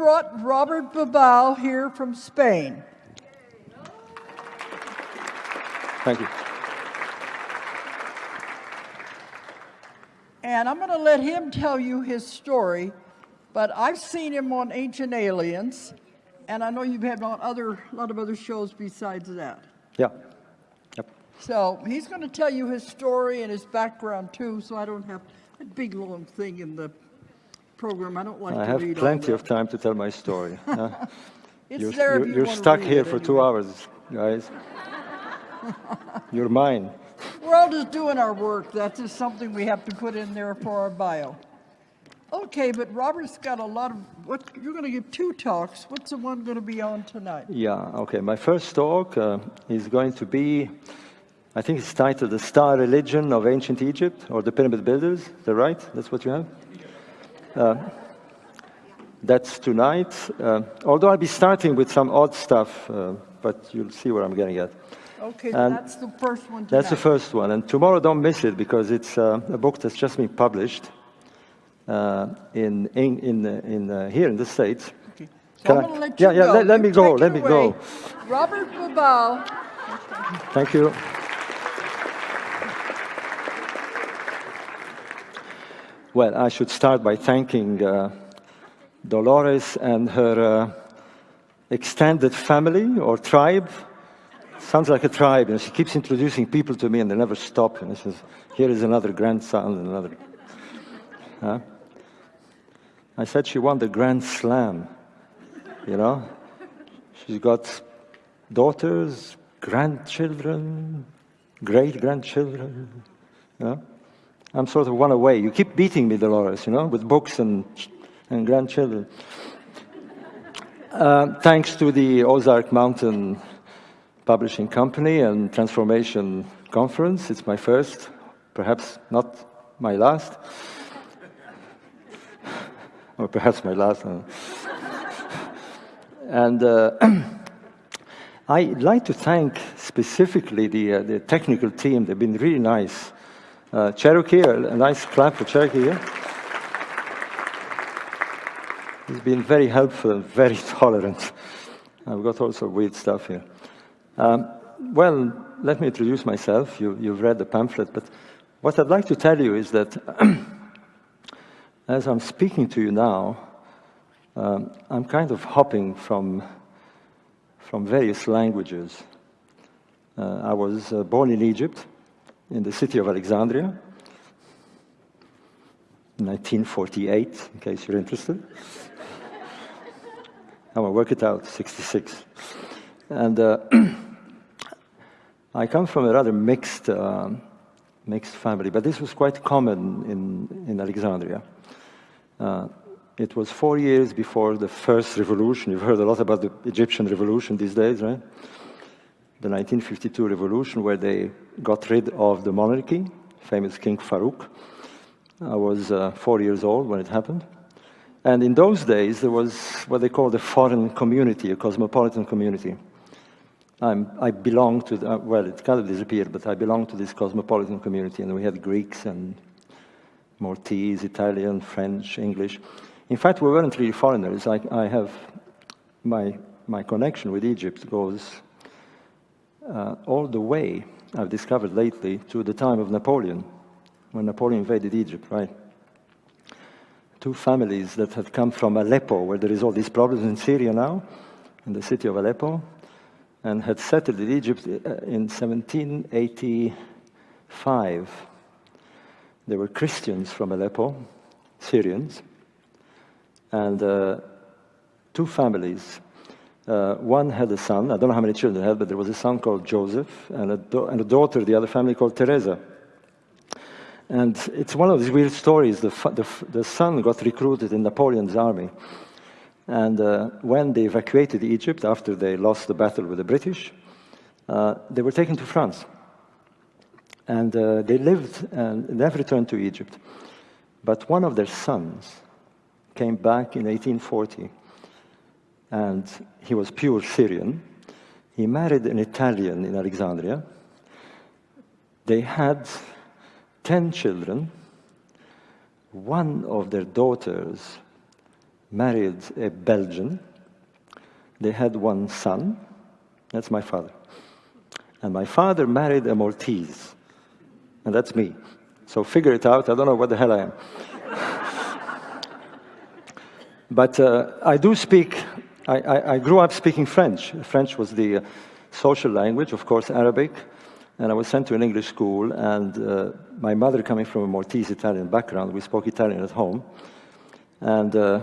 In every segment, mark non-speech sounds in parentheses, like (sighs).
Brought Robert Bauval here from Spain. Thank you. And I'm going to let him tell you his story, but I've seen him on Ancient Aliens, and I know you've had on other, a lot of other shows besides that. Yeah. Yep. So he's going to tell you his story and his background too, so I don't have a big long thing in the program. I don't like I to have plenty of time to tell my story. (laughs) Uh, you're you're, you you're stuck here for anyway. two hours, guys. (laughs) you're mine. We're all just doing our work. That's just something we have to put in there for our bio. Okay, but Robert's got a lot of, what, you're going to give two talks. What's the one going to be on tonight? Yeah, okay. My first talk uh, is going to be, I think it's titled The Star Religion of Ancient Egypt, or the Pyramid Builders. Is that right? That's what you have? Uh, that's tonight. Uh, although I'll be starting with some odd stuff, uh, but you'll see where I'm getting at. Okay, And that's the first one tonight. That's the first one. And tomorrow, don't miss it because it's uh, a book that's just been published uh, in, in, in, in uh, here in the States. Okay. So I- let yeah, yeah, let- let me go, let me away. go. Robert Bauval. Thank you. Well, I should start by thanking uh, Dolores and her uh, extended family or tribe. Sounds like a tribe, and she keeps introducing people to me, and they never stop. And she says, "Here is another grandson and another." Huh? I said she won the Grand Slam. You know, she's got daughters, grandchildren, great grandchildren. You know? I'm sort of one away. You keep beating me, Dolores, you know, with books and, and grandchildren. Uh, thanks to the Ozark Mountain Publishing Company and Transformation Conference, it's my first, perhaps not my last, or perhaps my last. And uh, (clears throat) I'd like to thank specifically the, uh, the technical team. They've been really nice. Uh, Cherokee, a, nice clap for Cherokee here. He's been very helpful, and very (laughs) tolerant. I've got all sorts of weird stuff here. Um, well, let me introduce myself. You, you've read the pamphlet, but what I'd like to tell you is that (clears throat) as I'm speaking to you now, um, I'm kind of hopping from, from various languages. Uh, I was uh, born in Egypt, in the city of Alexandria, 1948, in case you're interested. (laughs) I'm gonna work it out, 66. And uh, (clears throat) I come from a rather mixed, um mixed family, but this was quite common in, in Alexandria. Uh, it was four years before the first revolution. You've heard a lot about the Egyptian revolution these days, right? The 1952 revolution, where they got rid of the monarchy, famous King Farouk. I was uh, four years old when it happened. And in those days, there was what they called a foreign community, a cosmopolitan community. I'm, I belong to, the, uh, well, it kind of disappeared, but I belong to this cosmopolitan community, and we had Greeks and Maltese, Italian, French, English. In fact, we weren't really foreigners. I, I have my, my connection with Egypt goes uh, all the way, I've discovered lately, to the time of Napoleon, when Napoleon invaded Egypt, right? Two families that had come from Aleppo, where there is all these problems in Syria now, in the city of Aleppo, and had settled in Egypt uh, in 1785. They were Christians from Aleppo, Syrians, and uh, two families. Uh, one had a son, I don't know how many children they had, but there was a son called Joseph, and a, and a daughter, the other family called Teresa. And it's one of these weird stories. The, the, the son got recruited in Napoleon's army. And uh, when they evacuated Egypt after they lost the battle with the British, uh, they were taken to France. And uh, they lived and never returned to Egypt. But one of their sons came back in 1840, and he was pure Syrian. He married an Italian in Alexandria. They had 10 children. One of their daughters married a Belgian. They had one son. That's my father. And my father married a Maltese. And that's me. So figure it out. I don't know what the hell I am. (laughs) but uh, I do speak, I, I, I, grew up speaking French. French was the uh, social language, of course, Arabic. And I was sent to an English school. And uh, my mother, coming from a Maltese Italian background, we spoke Italian at home. And uh,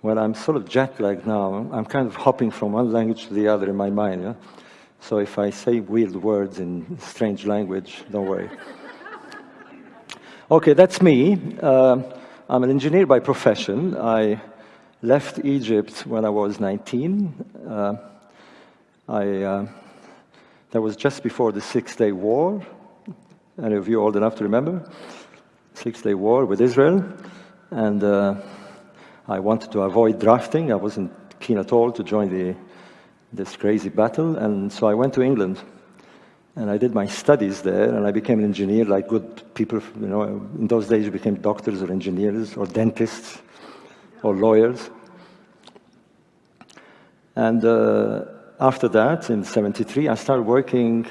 well, I'm sort of jet lagged now. I'm kind of hopping from one language to the other in my mind. Yeah? So if I say weird words in strange language, don't worry. (laughs) okay, that's me. Uh, I'm an engineer by profession. I left Egypt when I was 19. Uh, I, uh, that was just before the Six Day War. Any of you old enough to remember? Six Day War with Israel. And uh, I wanted to avoid drafting. I wasn't keen at all to join the, this crazy battle. And so I went to England. And I did my studies there, and I became an engineer like good people. You know, in those days, you became doctors or engineers or dentists or lawyers. And uh, after that, in 73, I started working.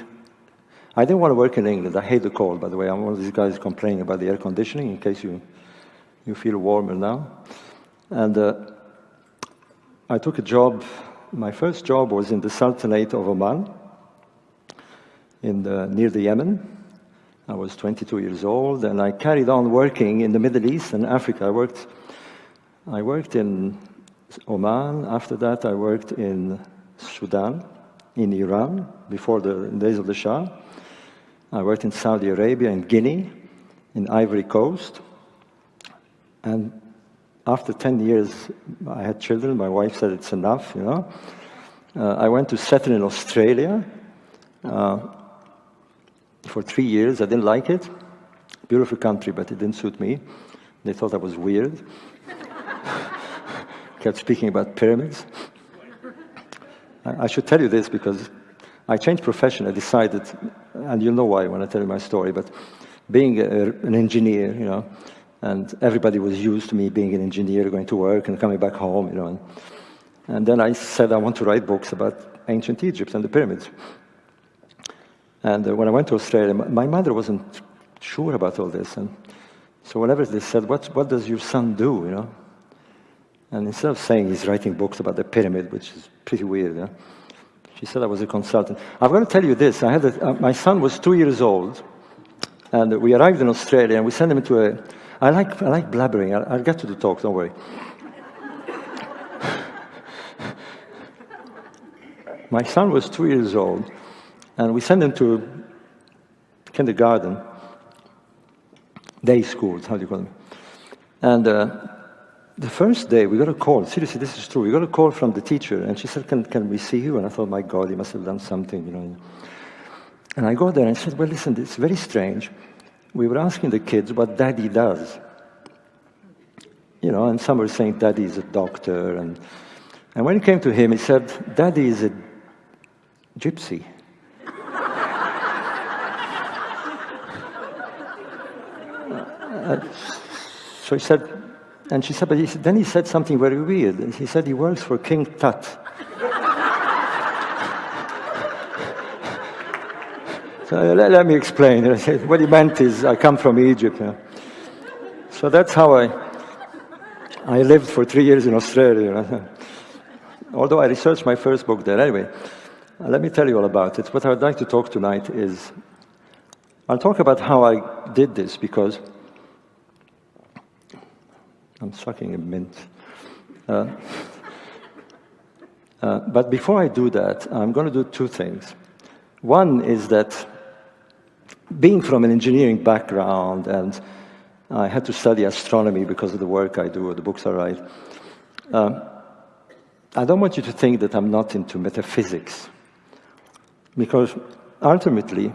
I didn't want to work in England. I hate the cold, by the way. I'm one of these guys complaining about the air conditioning, in case you, you feel warmer now. And uh, I took a job, my first job was in the Sultanate of Oman, in the, near the Yemen. I was 22 years old, and I carried on working in the Middle East and Africa. I worked, I worked in Oman. After that, I worked in Sudan, in Iran, before the days of the Shah. I worked in Saudi Arabia, in Guinea, in Ivory Coast. And after 10 years, I had children. My wife said it's enough, you know. Uh, I went to settle in Australia uh, for three years. I didn't like it. Beautiful country, but it didn't suit me. They thought I was weird. Kept speaking about pyramids. I, should tell you this because I changed profession. I decided, and you'll know why when I tell you my story, but being a, an engineer, you know, and everybody was used to me being an engineer, going to work and coming back home, you know. And, and then I said I want to write books about ancient Egypt and the pyramids. And uh, when I went to Australia, my mother wasn't sure about all this. And so whenever they said, what, what does your son do, you know? And instead of saying he's writing books about the pyramid, which is pretty weird, know, she said I was a consultant. I've got to tell you this. I had a, uh, my son was two years old, and we arrived in Australia, and we sent him to a, I like, I like blabbering. I'll, I'll get to the talk, don't worry. (laughs) My son was two years old, and we sent him to kindergarten, day schools, how do you call them? And uh, the first day, we got a call. Seriously, this is true. We got a call from the teacher, and she said, can, can we see you? And I thought, my God, he must have done something, you know. And I go there and I said, well, listen, it's very strange we were asking the kids what daddy does. You know, and some were saying daddy is a doctor. And, and when it came to him, he said, daddy is a gypsy. (laughs) uh, so he said, and she said, but he, then he said something very weird. He said he works for King Tut. (laughs) So let, let, me explain. What he meant is, I come from Egypt. You know. So that's how I, I lived for three years in Australia. You know. Although I researched my first book there. Anyway, let me tell you all about it. What I would like to talk tonight is, I'll talk about how I did this because I'm sucking a mint. Uh, uh, but before I do that, I'm going to do two things. One is that being from an engineering background and I had to study astronomy because of the work I do or the books I write, um, I don't want you to think that I'm not into metaphysics because ultimately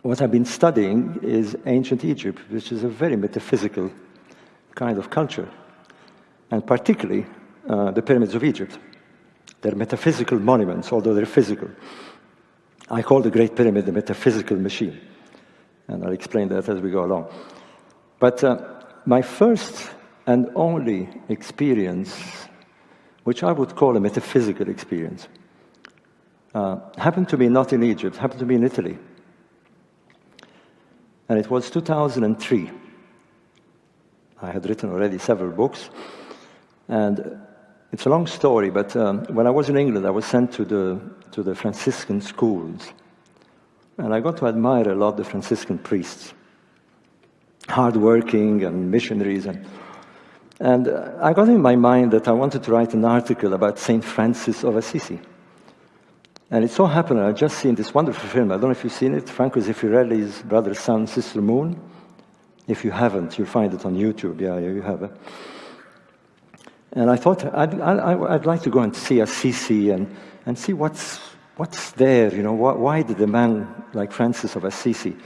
what I've been studying is ancient Egypt, which is a very metaphysical kind of culture, and particularly uh, the pyramids of Egypt. They're metaphysical monuments, although they're physical. I call the Great Pyramid the metaphysical machine. And I'll explain that as we go along. But uh, my first and only experience, which I would call a metaphysical experience, uh, happened to me not in Egypt, happened to me in Italy. And it was 2003. I had written already several books, and it's a long story, but um, when I was in England, I was sent to the, to the Franciscan schools. And I got to admire a lot the Franciscan priests, hardworking and missionaries. And, and uh, I got in my mind that I wanted to write an article about St. Francis of Assisi. And it so happened, I just seen this wonderful film. I don't know if you've seen it, Franco Zeffirelli's Brother, Sun, Sister Moon. If you haven't, you'll find it on YouTube. Yeah, yeah you have it. And I thought I'd, I, I'd like to go and see Assisi and, and see what's, what's there, you know, why did a man like Francis of Assisi?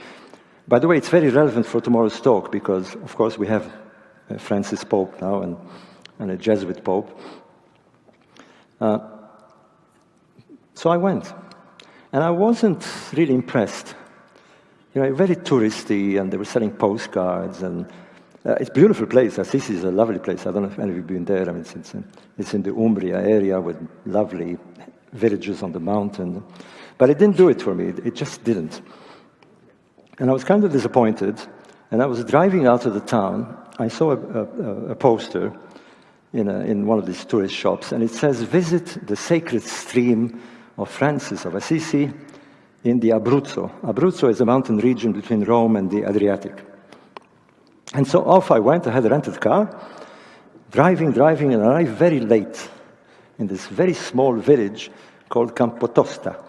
By the way, it's very relevant for tomorrow's talk because, of course, we have Francis Pope now and, and a Jesuit Pope. Uh, so I went. And I wasn't really impressed. You know, very touristy, and they were selling postcards, and uh, it's a beautiful place. Assisi is a lovely place. I don't know if any of you have been there. I mean, it's, in, it's in the Umbria area with lovely villages on the mountain. But it didn't do it for me. It just didn't. And I was kind of disappointed. And I was driving out of the town. I saw a, a, a poster in, a, in one of these tourist shops, and it says, Visit the sacred stream of Francis of Assisi in the Abruzzo. Abruzzo is a mountain region between Rome and the Adriatic. And so off I went. I had a rented car, driving, driving, and I arrived very late in this very small village called Campotosta.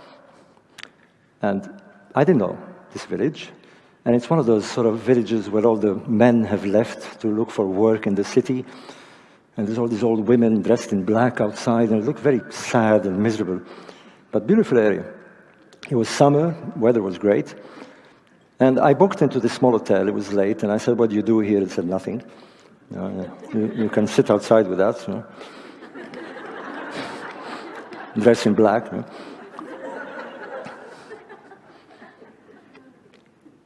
And I didn't know this village. And it's one of those sort of villages where all the men have left to look for work in the city. And there's all these old women dressed in black outside, and it looked very sad and miserable. But beautiful area. It was summer, weather was great. And I booked into this small hotel. It was late, and I said, "What do you do here?" It said, "Nothing. You, you, you can sit outside with us." You know. (laughs) Dress in black. You know.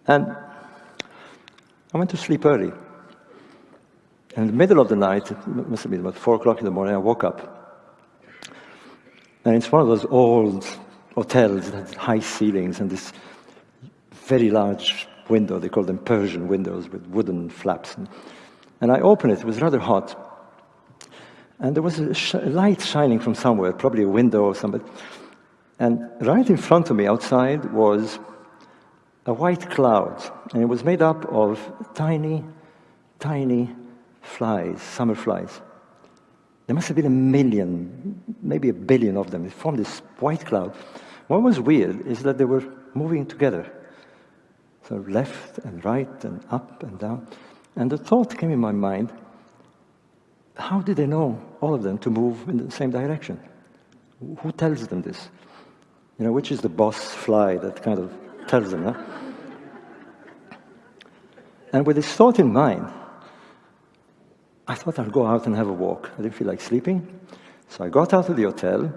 And I went to sleep early. In the middle of the night, it must have been about four o'clock in the morning, I woke up. And it's one of those old hotels that high ceilings and this very large window. They call them Persian windows with wooden flaps. And, and I opened it. It was rather hot. And there was a, sh- a light shining from somewhere, probably a window or something. And right in front of me outside was a white cloud. And it was made up of tiny, tiny flies, summer flies. There must have been a million, maybe a billion of them. It formed this white cloud. What was weird is that they were moving together. So left and right and up and down. And the thought came in my mind, how did they know, all of them, to move in the same direction? Who tells them this? You know, which is the boss fly that kind of tells them, huh? And with this thought in mind, I thought I'd go out and have a walk. I didn't feel like sleeping. So I got out of the hotel.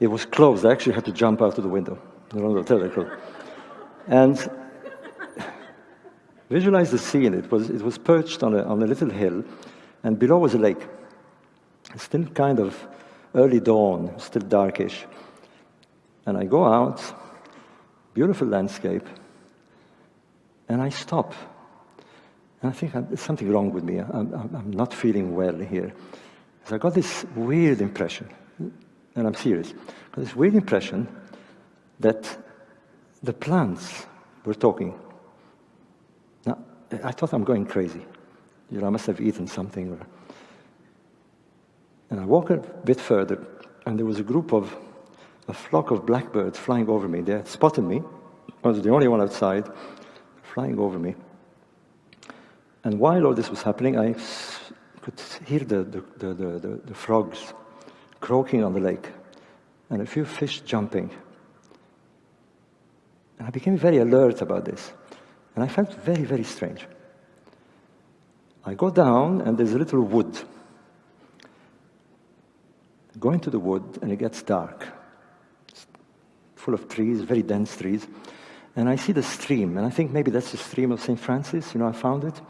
It was closed. I actually had to jump out of the window. And Visualize the scene. It was, it was perched on a, on a little hill, and below was a lake. Still kind of early dawn, still darkish. And I go out, beautiful landscape, and I stop. And I think uh, there's something wrong with me. I'm, I'm not feeling well here. So I got this weird impression, and I'm serious, this weird impression that the plants were talking. Now, I thought I'm going crazy. You know, I must have eaten something. And I walked a bit further, and there was a group of, a flock of blackbirds flying over me. They had spotted me. I was the only one outside, flying over me. And while all this was happening, I could hear the, the, the, the, the frogs croaking on the lake, and a few fish jumping. And I became very alert about this. And I felt very, very strange. I go down, and there's a little wood. I go into the wood, and it gets dark. It's full of trees, very dense trees. And I see the stream, and I think maybe that's the stream of St. Francis. You know, I found it.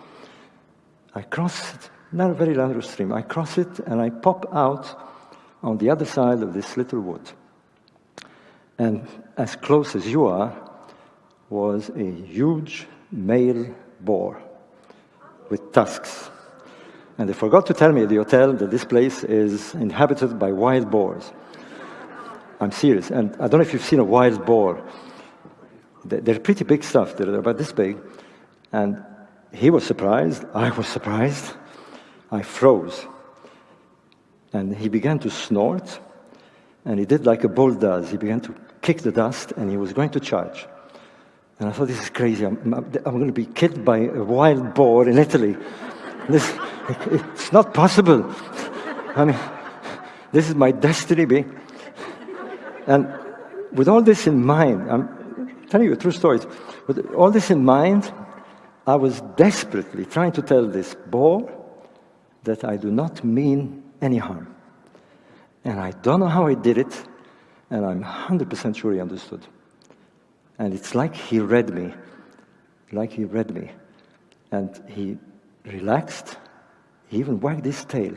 I cross it not a very narrow stream. I cross it and I pop out on the other side of this little wood. And as close as you are was a huge male boar with tusks. And they forgot to tell me at the hotel that this place is inhabited by wild boars. I'm serious. And I don't know if you've seen a wild boar. They're pretty big stuff. They're about this big. And he was surprised. I was surprised. I froze. And he began to snort. And he did like a bull does. He began to kick the dust and he was going to charge. And I thought, this is crazy. I'm, I'm going to be killed by a wild boar in Italy. This, it's not possible. I mean, this is my destiny. Be. And with all this in mind, I'm telling you a true story. With all this in mind, I was desperately trying to tell this boar that I do not mean any harm. And I don't know how I did it, and I'm 100% sure he understood. And it's like he read me, like he read me. And he relaxed, he even wagged his tail.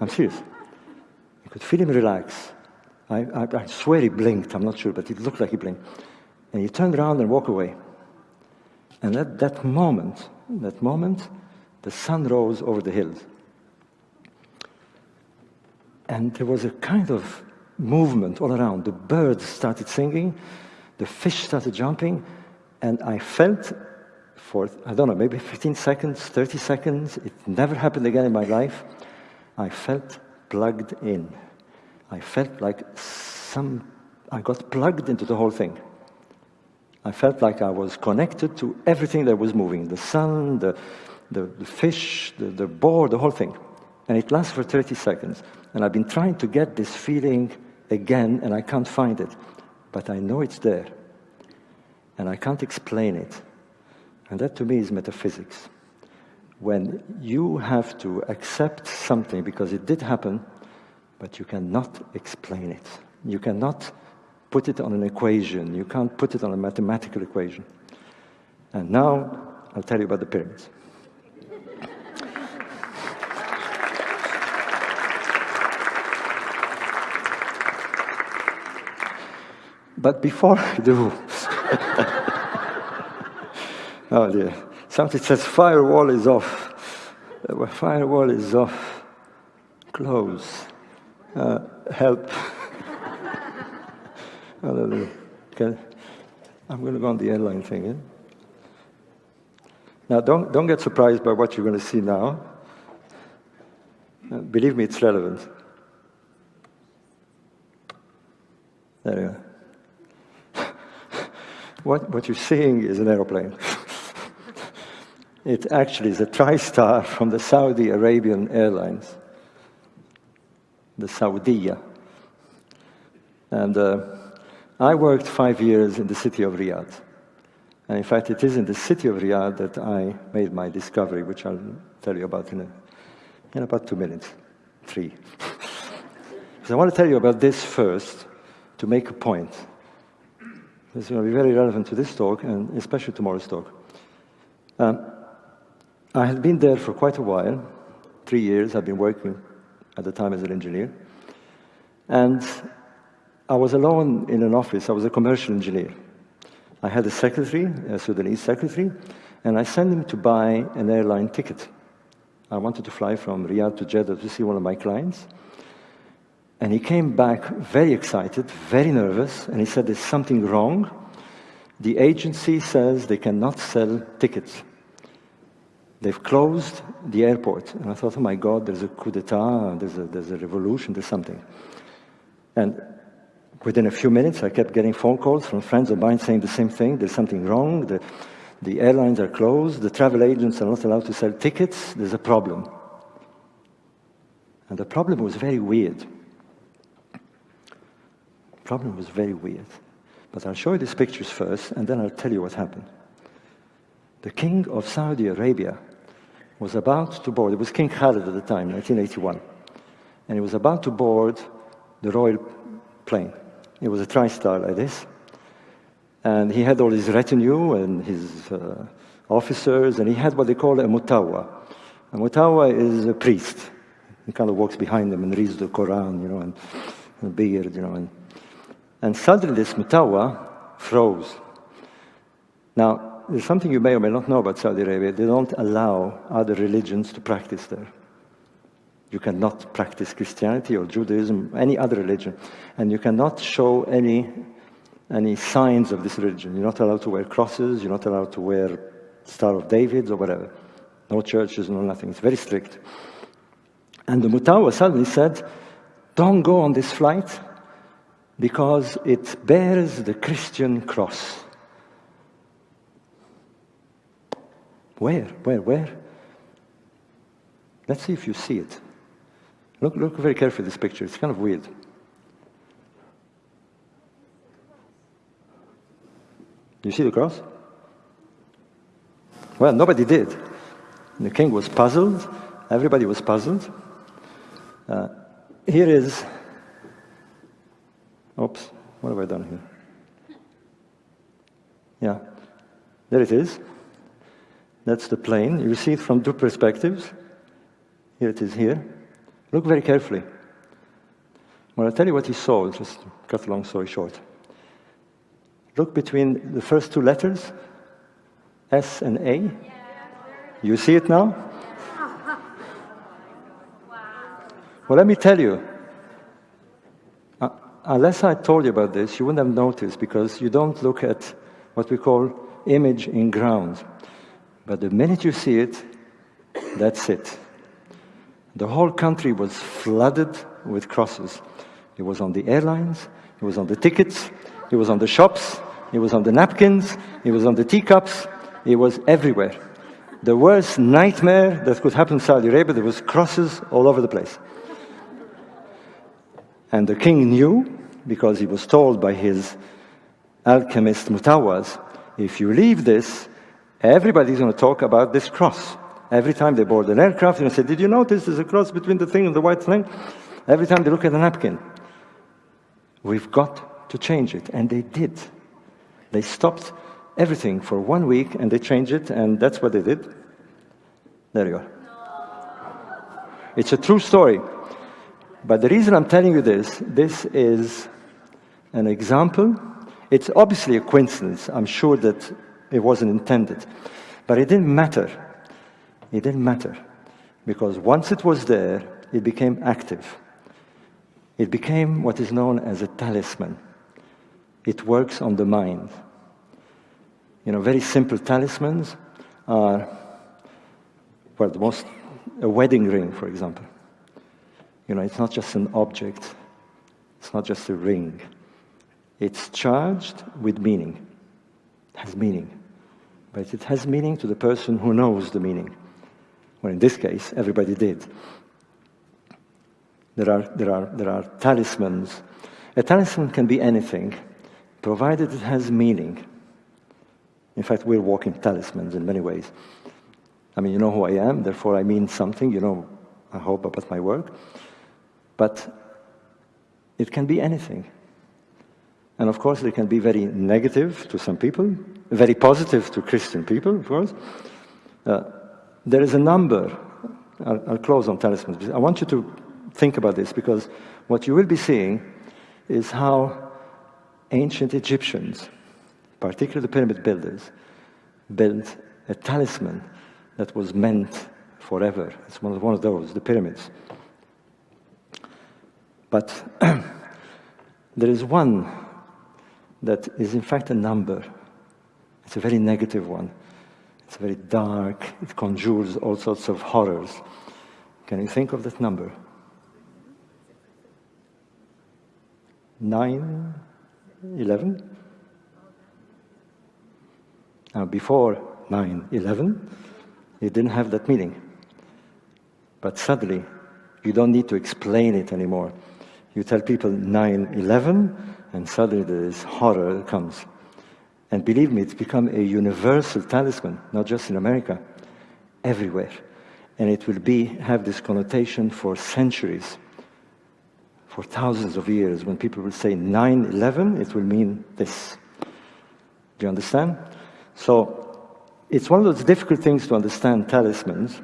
I'm serious. You could feel him relax. I, I, I, swear he blinked, I'm not sure, but it looked like he blinked. And he turned around and walked away. And at that moment, that moment, the sun rose over the hills. And there was a kind of movement all around. The birds started singing, the fish started jumping, and I felt for, I don't know, maybe 15 seconds, 30 seconds, it never happened again in my life, I felt plugged in. I felt like some, I got plugged into the whole thing. I felt like I was connected to everything that was moving the sun, the, the, the fish, the, the boar, the whole thing. And it lasts for 30 seconds. And I've been trying to get this feeling again, and I can't find it. But I know it's there. And I can't explain it. And that to me is metaphysics. When you have to accept something because it did happen, but you cannot explain it. You cannot put it on an equation. You can't put it on a mathematical equation. And now I'll tell you about the pyramids. But before I do, (laughs) oh dear, something says firewall is off. Firewall is off. Close. Uh, help. (laughs) Hallelujah. Okay. I'm going to go on the airline thing. Eh? Now, don't, don't get surprised by what you're going to see now. Uh, believe me, it's relevant. There you go. What, what you're seeing is an aeroplane. it actually is a TriStar from the Saudi Arabian Airlines the Saudia. And uh, I worked five years in the city of Riyadh. And in fact, it is in the city of Riyadh that I made my discovery, which I'll tell you about in, a, in about two minutes, three. (laughs) so I want to tell you about this first to make a point. It's going to be very relevant to this talk, and especially tomorrow's talk. Um, I had been there for quite a while, three years. I've been working at the time as an engineer. And I was alone in an office. I was a commercial engineer. I had a secretary, a Sudanese secretary, and I sent him to buy an airline ticket. I wanted to fly from Riyadh to Jeddah to see one of my clients. And he came back very excited, very nervous, and he said, There's something wrong. The agency says they cannot sell tickets. They've closed the airport. And I thought, oh my God, there's a coup d'etat, there's a, there's a revolution, there's something. And within a few minutes, I kept getting phone calls from friends of mine saying the same thing. There's something wrong. The, the airlines are closed. The travel agents are not allowed to sell tickets. There's a problem. And the problem was very weird. The problem was very weird. But I'll show you these pictures first, and then I'll tell you what happened. The king of Saudi Arabia was about to board, it was King Khalid at the time, 1981, and he was about to board the royal plane. It was a TriStar like this. And he had all his retinue and his uh, officers, and he had what they call a mutawa. A A mutawa is a priest. He kind of walks behind them and reads the Quran, you know, and, and beard, you know. And, and suddenly this mutawa froze. Now, there's something you may or may not know about Saudi Arabia. They don't allow other religions to practice there. You cannot practice Christianity or Judaism, any other religion, and you cannot show any, any signs of this religion. You're not allowed to wear crosses, you're not allowed to wear Star of David or whatever. No churches, no nothing. It's very strict. And the Mutawa suddenly said, Don't go on this flight because it bears the Christian cross. Where? Where? Where? Let's see if you see it. Look, look very carefully at this picture. It's kind of weird. You see the cross? Well, nobody did. The king was puzzled. Everybody was puzzled. Uh, here is. Oops, what have I done here? Yeah, there it is. That's the plane. You see it from two perspectives. Here it is here. Look very carefully. Well, I'll tell you what he saw, just cut a long story short. Look between the first two letters, S and A. You see it now? (laughs) Well, let me tell you, unless I told you about this, you wouldn't have noticed because you don't look at what we call image in ground. But the minute you see it, that's it. The whole country was flooded with crosses. It was on the airlines, it was on the tickets, it was on the shops, it was on the napkins, it was on the teacups, it was everywhere. The worst nightmare that could happen in Saudi Arabia, there was crosses all over the place. And the king knew, because he was told by his alchemist Mutawas, if you leave this, everybody's going to talk about this cross. Every time they board an aircraft, you know, say, did you notice there's a cross between the thing and the white thing? Every time they look at a napkin. We've got to change it. And they did. They stopped everything for one week and they changed it, and that's what they did. There you are. It's a true story. But the reason I'm telling you this, this is an example. It's obviously a coincidence. I'm sure that it wasn't intended. But it didn't matter. It didn't matter. Because once it was there, it became active. It became what is known as a talisman. It works on the mind. You know, very simple talismans are, well, the most, a wedding ring, for example. You know, it's not just an object, it's not just a ring. It's charged with meaning, it has meaning. But it has meaning to the person who knows the meaning. Well, in this case, everybody did. There are, there are, there are talismans. A talisman can be anything, provided it has meaning. In fact, we're walking talismans in many ways. I mean, you know who I am, therefore I mean something, you know, I hope about my work. But it can be anything. And of course, it can be very negative to some people, very positive to Christian people, of course. Uh, there is a number. I'll, I'll close on talismans. I want you to think about this because what you will be seeing is how ancient Egyptians, particularly the pyramid builders, built a talisman that was meant forever. It's one of, one of those, the pyramids. But (clears throat) there is one that is in fact a number. It's a very negative one. It's very dark. It conjures all sorts of horrors. Can you think of that number? Nine, eleven? Now, before 9 11, it didn't have that meaning. But suddenly, you don't need to explain it anymore. You tell people 9 11, and suddenly this horror comes. And believe me, it's become a universal talisman, not just in America, everywhere. And it will be, have this connotation for centuries, for thousands of years. When people will say 9 11, it will mean this. Do you understand? So it's one of those difficult things to understand talismans,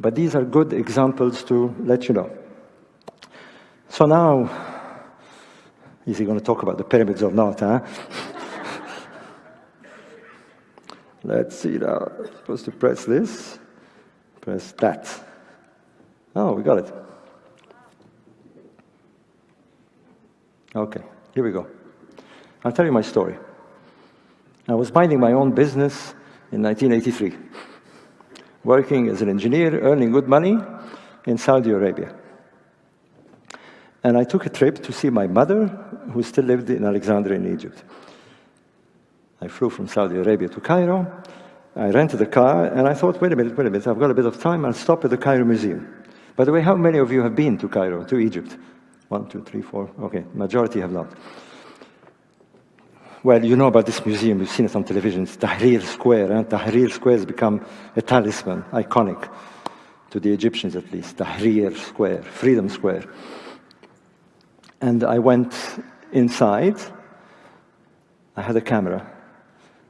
But these are good examples to let you know. So now, is he going to talk about the pyramids or not, huh? Let's see now. supposed to press this, press that. Oh, we got it. Okay, here we go. I'll tell you my story. I was minding my own business in 1983, working as an engineer, earning good money in Saudi Arabia. And I took a trip to see my mother, who still lived in Alexandria in Egypt. I flew from Saudi Arabia to Cairo. I rented a car, and I thought, wait a minute, wait a minute, I've got a bit of time, I'll stop at the Cairo Museum. By the way, how many of you have been to Cairo, to Egypt? One, two, three, four. Okay, majority have not. Well, you know about this museum, you've seen it on television. It's Tahrir Square. Eh? Tahrir Square has become a talisman, iconic, to the Egyptians at least. Tahrir Square, Freedom Square. And I went inside. I had a camera.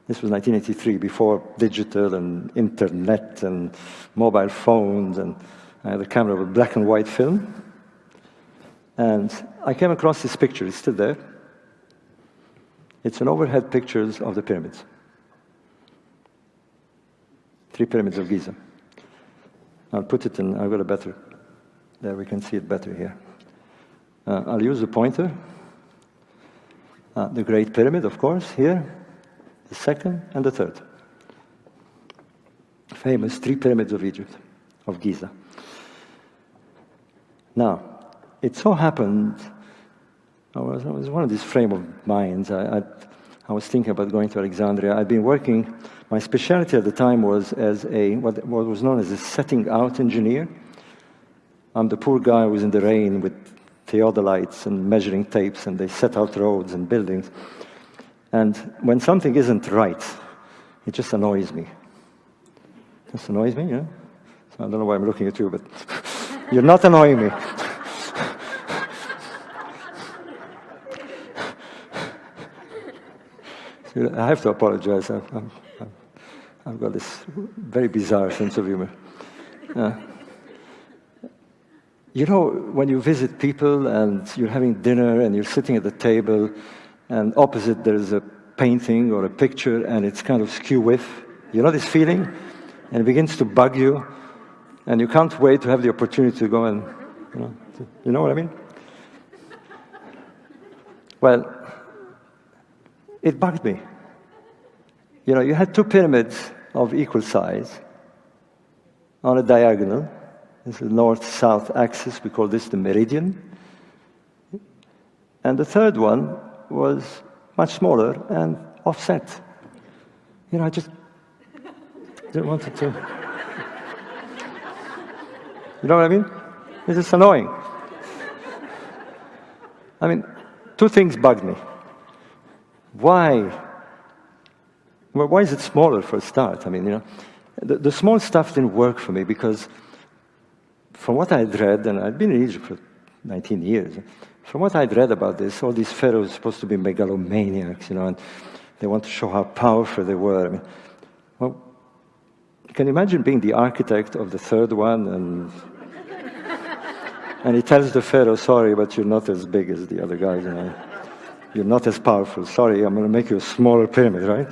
This was 1983, before digital and internet and mobile phones. And I had a camera with black and white film. And I came across this picture. It's still there. It's an overhead pictures of the pyramids. Three pyramids of Giza. I'll put it in, I've got a better, there we can see it better here. Uh, I'll use the pointer. Uh, the Great Pyramid, of course, here. The second and the third. Famous three pyramids of Egypt, of Giza. Now, it so happened I was, I was one of these frame of minds. I, I, I, was thinking about going to Alexandria. I'd been working, my specialty at the time was as a, what, what was known as a setting out engineer. I'm the poor guy who was in the rain with theodolites and measuring tapes, and they set out roads and buildings. And when something isn't right, it just annoys me. It just annoys me, yeah? So I don't know why I'm looking at you, but (laughs) you're not annoying me. (laughs) I have to apologize. I've, I've, I've, got this very bizarre sense of humor. Uh, you know, when you visit people and you're having dinner and you're sitting at the table, and opposite there's a painting or a picture and it's kind of skew with, you know this feeling? And it begins to bug you, and you can't wait to have the opportunity to go and, you know, to, you know what I mean? Well, it bugged me. You know, you had two pyramids of equal size on a diagonal. This is the north-south axis. We call this the meridian. And the third one was much smaller and offset. You know, I just didn't want it to. You know what I mean? It's just annoying. I mean, two things bugged me. Why? Well, why is it smaller for a start? I mean, you know, the, the small stuff didn't work for me because from what I'd read, and I'd been in Egypt for 19 years, from what I'd read about this, all these pharaohs are supposed to be megalomaniacs, you know, and they want to show how powerful they were. I mean, well, can you imagine being the architect of the third one and and he tells the pharaoh, sorry, but you're not as big as the other guys, you know. You're not as powerful. Sorry, I'm going to make you a smaller pyramid, right?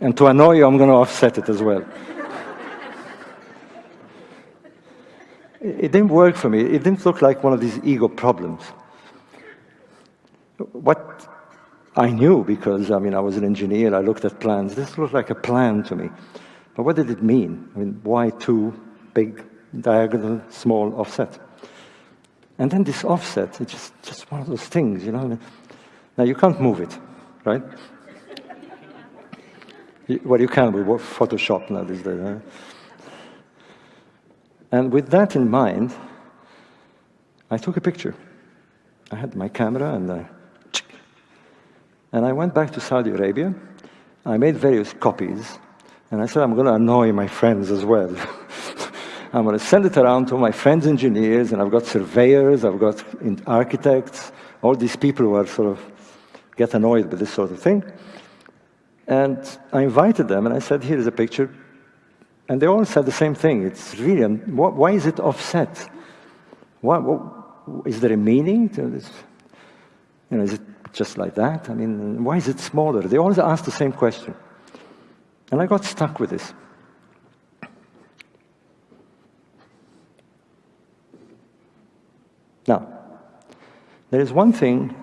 And to annoy you, I'm going to offset it as well. It didn't work for me. It didn't look like one of these ego problems. What I knew, because I mean, I was an engineer, I looked at plans, this looked like a plan to me. But what did it mean? I mean, why two big diagonal, small offset? And then this offset, it's just, just one of those things, you know. Now, you can't move it, right? (laughs) well, you can with Photoshop now these days. Right? And with that in mind, I took a picture. I had my camera and uh, (tsk) and I went back to Saudi Arabia. I made various copies, and I said, I'm going to annoy my friends as well. (laughs) I'm going to send it around to my friends engineers, and I've got surveyors, I've got architects, all these people who are sort of get annoyed with this sort of thing. And I invited them and I said, here's a picture. And they all said the same thing. It's really, why is it offset? Why, what, is there a meaning to this? You know, is it just like that? I mean, why is it smaller? They always ask the same question. And I got stuck with this. Now, there is one thing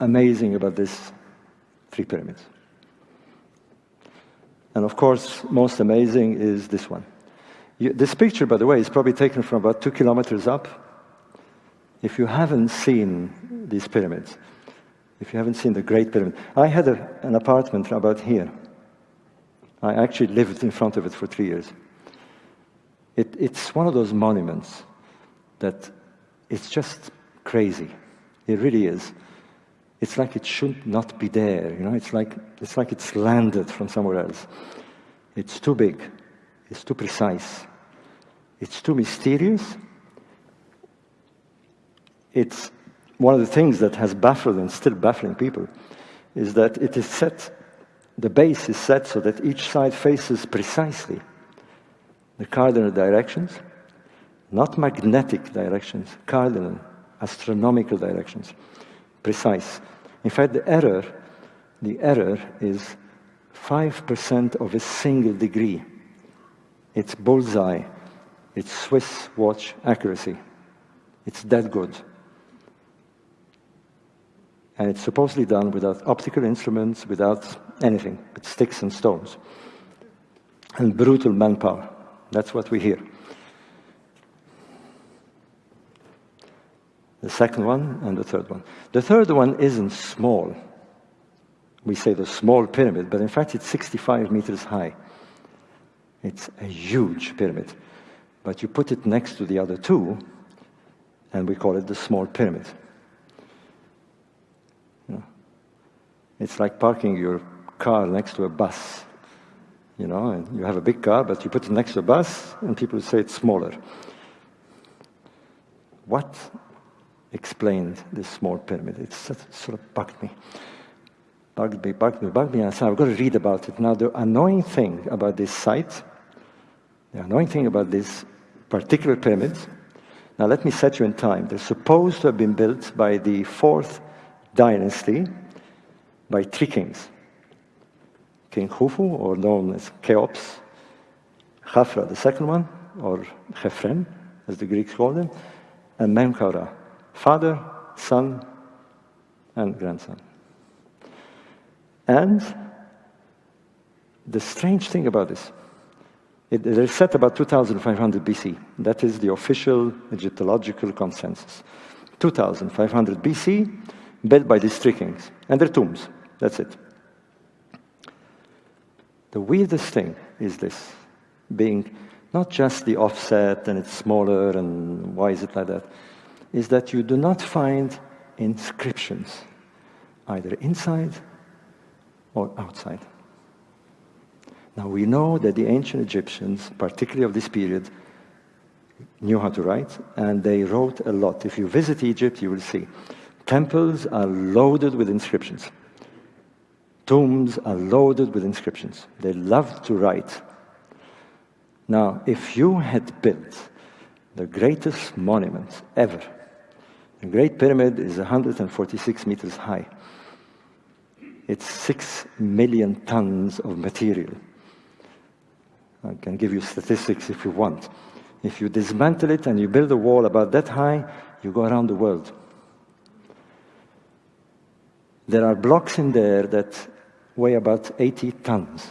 amazing about these three pyramids. And of course, most amazing is this one. You, this picture, by the way, is probably taken from about two kilometers up. If you haven't seen these pyramids, if you haven't seen the Great Pyramid, I had a, an apartment about here. I actually lived in front of it for three years. It, it's one of those monuments that it's just crazy. It really is. It's like it should not be there, you know? It's like, it's like it's landed from somewhere else. It's too big. It's too precise. It's too mysterious. It's one of the things that has baffled and still baffling people is that it is set, the base is set so that each side faces precisely the cardinal directions not magnetic directions, cardinal, astronomical directions, precise. In fact, the error, the error is 5% of a single degree. It's bullseye. It's Swiss watch accuracy. It's that good. And it's supposedly done without optical instruments, without anything, with sticks and stones. And brutal manpower. That's what we hear. The second one, and the third one. The third one isn't small. We say the small pyramid, but in fact it's 65 meters high. It's a huge pyramid. But you put it next to the other two, and we call it the small pyramid. It's like parking your car next to a bus. You know, and you have a big car, but you put it next to a bus, and people say it's smaller. What explained this small pyramid. It sort of bugged me. Bugged me, bugged me, bugged me, and I said, I've got to read about it. Now, the annoying thing about this site, the annoying thing about this particular pyramid, now let me set you in time. They're supposed to have been built by the fourth dynasty by three kings. King Khufu, or known as Cheops, Khafra, the second one, or Khephren, as the Greeks called him, and Menkaura, Father, Son, and grandson. And the strange thing about this, it, they're set about 2500 BC. That is the official Egyptological consensus. 2500 BC, built by these three kings. And their tombs. That's it. The weirdest thing is this, being not just the offset and it's smaller and why is it like that, is that you do not find inscriptions, either inside or outside. Now we know that the ancient Egyptians, particularly of this period, knew how to write, and they wrote a lot. If you visit Egypt, you will see. Temples are loaded with inscriptions. Tombs are loaded with inscriptions. They loved to write. Now, if you had built the greatest monument ever the Great Pyramid is 146 meters high. It's six million tons of material. I can give you statistics if you want. If you dismantle it and you build a wall about that high, you go around the world. There are blocks in there that weigh about 80 tons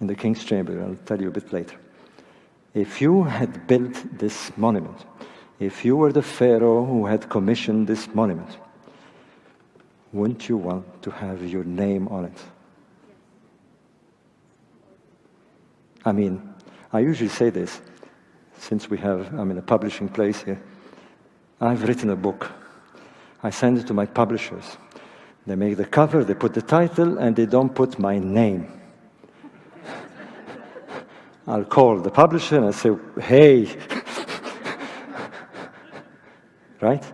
in the King's Chamber. I'll tell you a bit later. If you had built this monument, if you were the Pharaoh who had commissioned this monument, wouldn't you want to have your name on it? I mean, I usually say this, since we have, I'm in a publishing place here. I've written a book. I send it to my publishers. They make the cover, they put the title, and they don't put my name. (laughs) I'll call the publisher and I say, hey, right?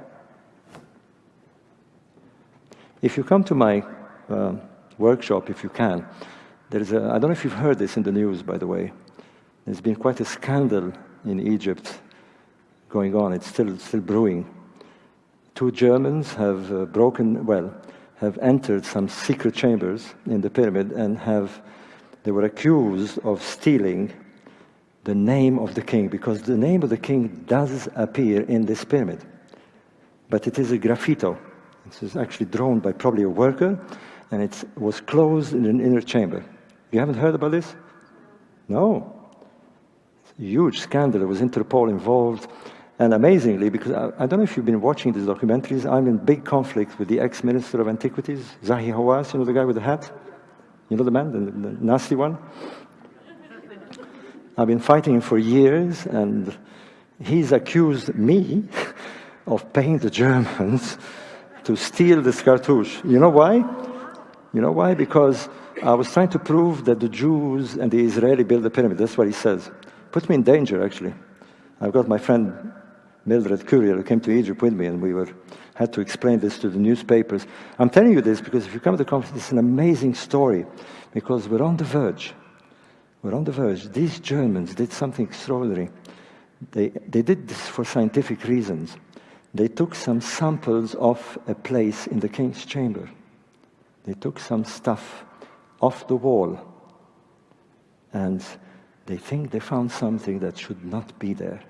If you come to my uh, workshop, if you can, There's a, I don't know if you've heard this in the news, by the way. There's been quite a scandal in Egypt going on. It's still, still brewing. Two Germans have uh, broken, well, have entered some secret chambers in the pyramid and have, they were accused of stealing the name of the king because the name of the king does appear in this pyramid. But it is a graffito. This is actually drawn by probably a worker and it was closed in an inner chamber. You haven't heard about this? No. It's a huge scandal. There was Interpol involved. And amazingly, because I, I, don't know if you've been watching these documentaries, I'm in big conflict with the ex-minister of antiquities, Zahi Hawass, you know the guy with the hat? You know the man, the, the nasty one? I've been fighting him for years, and he's accused me (laughs) of paying the Germans to steal this cartouche. You know why? You know why? Because I was trying to prove that the Jews and the Israeli built the pyramid. That's what he says. Put me in danger, actually. I've got my friend Mildred Courier who came to Egypt with me, and we were had to explain this to the newspapers. I'm telling you this because if you come to the conference, it's an amazing story because we're on the verge. We're on the verge. These Germans did something extraordinary. They, they did this for scientific reasons. They took some samples of a place in the king's chamber. They took some stuff off the wall and they think they found something that should not be there.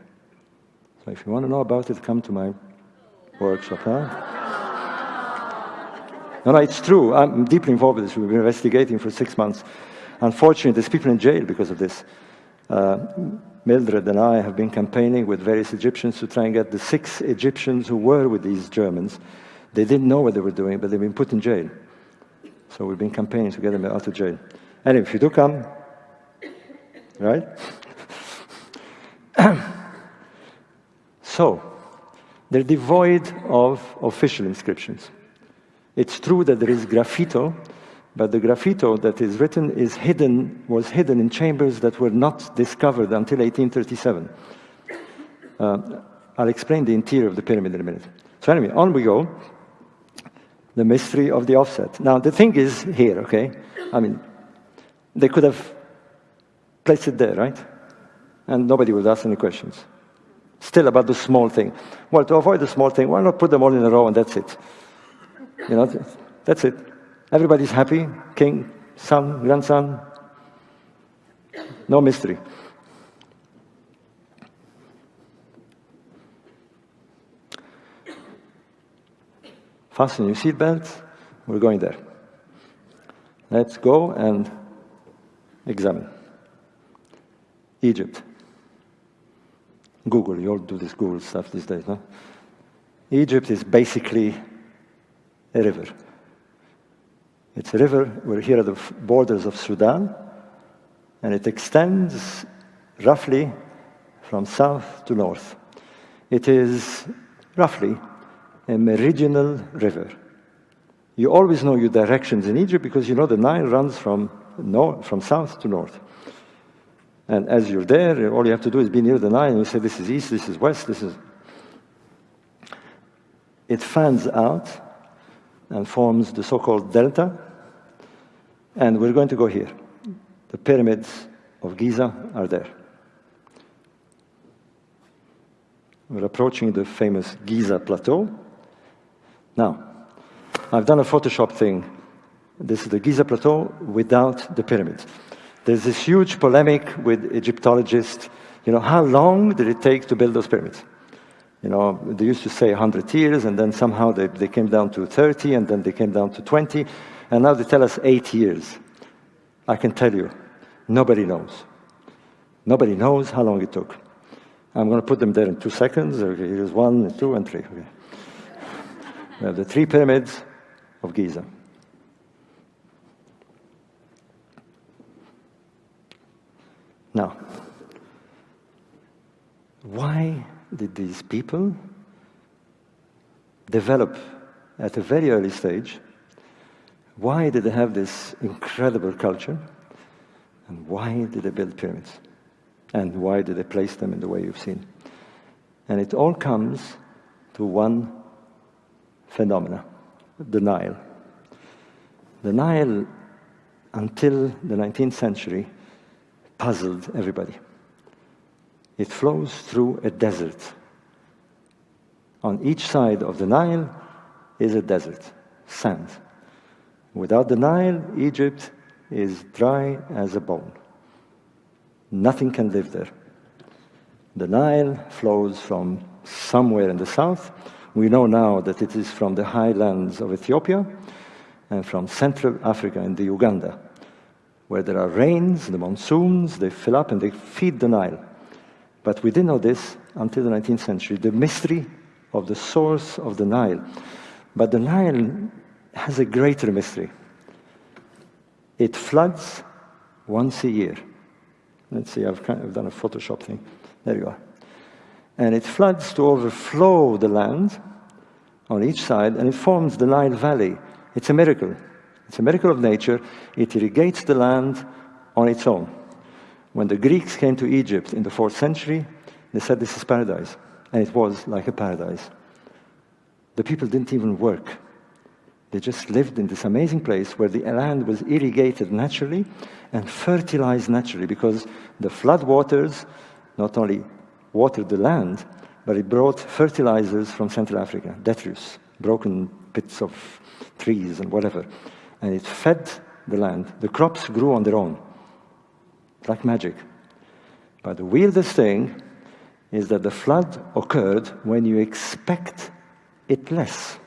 So if you want to know about it, come to my workshop, huh? (laughs) No, no, it's true. I'm deeply involved with this. We've been investigating for six months. Unfortunately, there's people in jail because of this. Uh, Mildred and I have been campaigning with various Egyptians to try and get the six Egyptians who were with these Germans. They didn't know what they were doing, but they've been put in jail. So we've been campaigning to get them out of jail. Anyway, if you do come, right? (clears throat) so, they're devoid of official inscriptions. It's true that there is graffito, but the graffito that is written is hidden, was hidden in chambers that were not discovered until 1837. Uh, I'll explain the interior of the pyramid in a minute. So anyway, on we go. The mystery of the offset. Now, the thing is here, okay? I mean, they could have placed it there, right? And nobody would ask any questions. Still about the small thing. Well, to avoid the small thing, why not put them all in a row and that's it? You know, that's it. Everybody's happy. King, son, grandson. No mystery. Fasten your seatbelts. We're going there. Let's go and examine. Egypt. Google, you all do this Google stuff these days, no? Egypt is basically a river. It's a river, we're here at the borders of Sudan, and it extends roughly from south to north. It is roughly a meridional river. You always know your directions in Egypt because you know the Nile runs from, north, from south to north. And as you're there, all you have to do is be near the Nile and you say, this is east, this is west, this is... It fans out and forms the so-called delta. And we're going to go here. The pyramids of Giza are there. We're approaching the famous Giza Plateau. Now, I've done a Photoshop thing. This is the Giza Plateau without the pyramids. There's this huge polemic with Egyptologists. You know, how long did it take to build those pyramids? You know, they used to say 100 years, and then somehow they, they came down to 30, and then they came down to 20, and now they tell us eight years. I can tell you, nobody knows. Nobody knows how long it took. I'm going to put them there in two seconds. Okay, here's one, two, and three. Okay. We have the three pyramids of Giza. Now, why did these people develop at a very early stage? Why did they have this incredible culture? And why did they build pyramids? And why did they place them in the way you've seen? And it all comes to one phenomena, the Nile. The Nile, until the 19th century, puzzled everybody. It flows through a desert. On each side of the Nile is a desert, sand. Without the Nile, Egypt is dry as a bone. Nothing can live there. The Nile flows from somewhere in the south. We know now that it is from the highlands of Ethiopia and from Central Africa and the Uganda, where there are rains, the monsoons, they fill up and they feed the Nile. But we didn't know this until the 19th century, the mystery of the source of the Nile. But the Nile has a greater mystery. It floods once a year. Let's see, I've, kind of done a Photoshop thing. There you are. And it floods to overflow the land on each side, and it forms the Nile Valley. It's a miracle. It's a miracle of nature. It irrigates the land on its own. When the Greeks came to Egypt in the fourth century, they said this is paradise. And it was like a paradise. The people didn't even work. They just lived in this amazing place where the land was irrigated naturally and fertilized naturally because the flood waters not only watered the land, but it brought fertilizers from Central Africa, detritus, broken bits of trees and whatever. And it fed the land. The crops grew on their own, like magic. But the weirdest thing is that the flood occurred when you expect it less.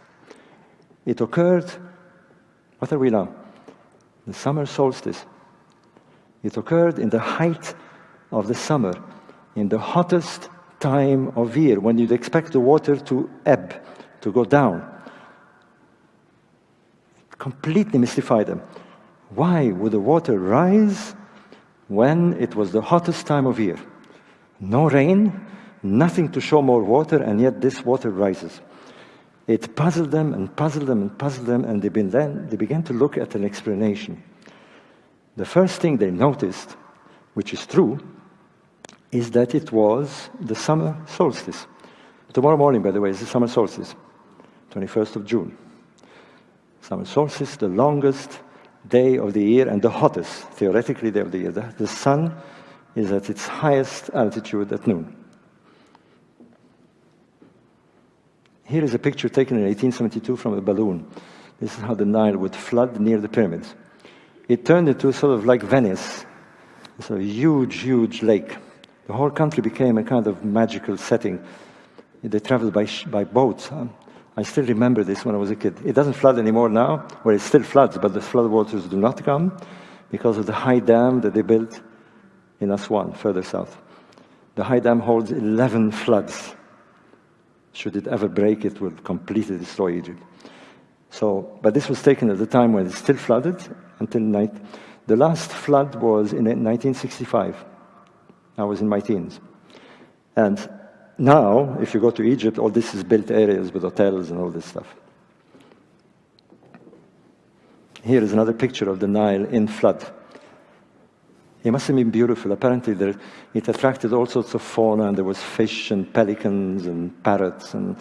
It occurred, what are we now? The summer solstice. It occurred in the height of the summer, in the hottest time of year, when you'd expect the water to ebb, to go down. Completely mystified them. Why would the water rise when it was the hottest time of year? No rain, nothing to show more water, and yet this water rises. It puzzled them and puzzled them and puzzled them, and they, then, they began to look at an explanation. The first thing they noticed, which is true, is that it was the summer solstice. Tomorrow morning, by the way, is the summer solstice, 21st of June. Summer solstice, the longest day of the year and the hottest, theoretically, day of the year. The, the sun is at its highest altitude at noon. Here is a picture taken in 1872 from a balloon. This is how the Nile would flood near the pyramids. It turned into sort of like Venice. It's a huge, huge lake. The whole country became a kind of magical setting. They traveled by, by boat. I still remember this when I was a kid. It doesn't flood anymore now, where it still floods, but the flood waters do not come because of the high dam that they built in Aswan, further south. The high dam holds 11 floods. Should it ever break, it will completely destroy Egypt. So, but this was taken at the time when it still flooded until night. The last flood was in 1965. I was in my teens. And now, if you go to Egypt, all this is built areas with hotels and all this stuff. Here is another picture of the Nile in flood. It must have been beautiful. Apparently, there, it attracted all sorts of fauna, and there was fish and pelicans and parrots, and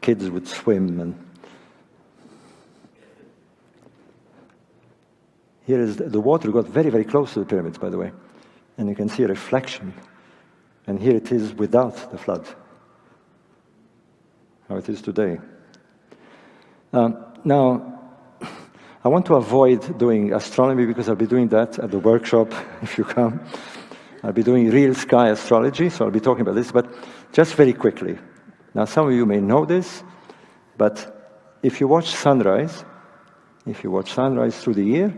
kids would swim. And here is the, the water got very, very close to the pyramids, by the way, and you can see a reflection. And here it is without the flood, how it is today. Um, now, I want to avoid doing astronomy because I'll be doing that at the workshop (laughs) if you come. I'll be doing real sky astrology, so I'll be talking about this, but just very quickly. Now, some of you may know this, but if you watch sunrise, if you watch sunrise through the year,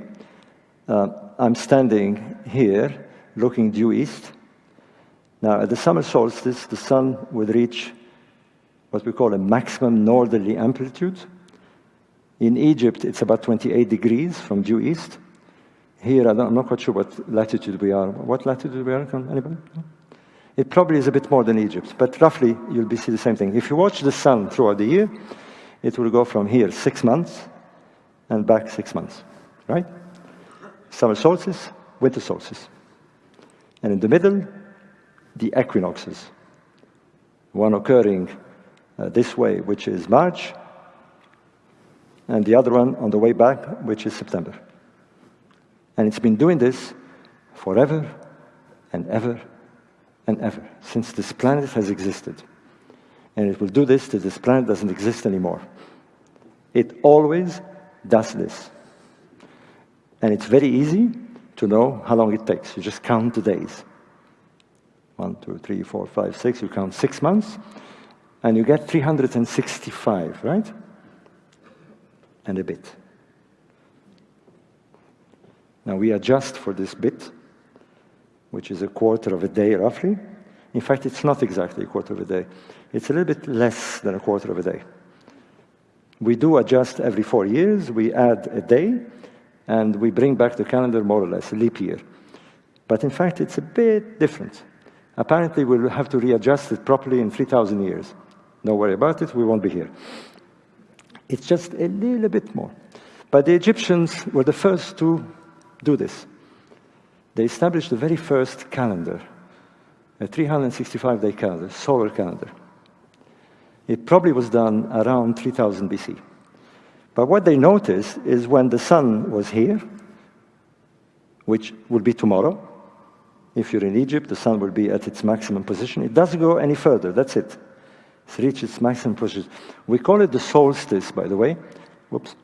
uh, I'm standing here looking due east. Now, at the summer solstice, the sun would reach what we call a maximum northerly amplitude, in Egypt, it's about 28 degrees from due east. Here, I am not quite sure what latitude we are. What latitude we are? Anybody? It probably is a bit more than Egypt, but roughly you'll be see the same thing. If you watch the sun throughout the year, it will go from here six months and back six months, right? Summer solstice, winter solstice. And in the middle, the equinoxes. One occurring uh, this way, which is March, and the other one on the way back, which is September. And it's been doing this forever and ever and ever since this planet has existed. And it will do this till this planet doesn't exist anymore. It always does this. And it's very easy to know how long it takes. You just count the days. One, two, three, four, five, six. You count six months, and you get 365, right? And a bit. Now we adjust for this bit, which is a quarter of a day roughly. In fact, it's not exactly a quarter of a day. It's a little bit less than a quarter of a day. We do adjust every four years. We add a day, and we bring back the calendar more or less, a leap year. But in fact, it's a bit different. Apparently, we'll have to readjust it properly in 3,000 years. Don't worry about it, we won't be here. It's just a little bit more. But the Egyptians were the first to do this. They established the very first calendar, a 365 day calendar, solar calendar. It probably was done around 3000 BC. But what they noticed is when the sun was here, which would be tomorrow, if you're in Egypt, the sun will be at its maximum position. It doesn't go any further, that's it. Reached its maximum position. We call it the solstice, by the way. Whoops.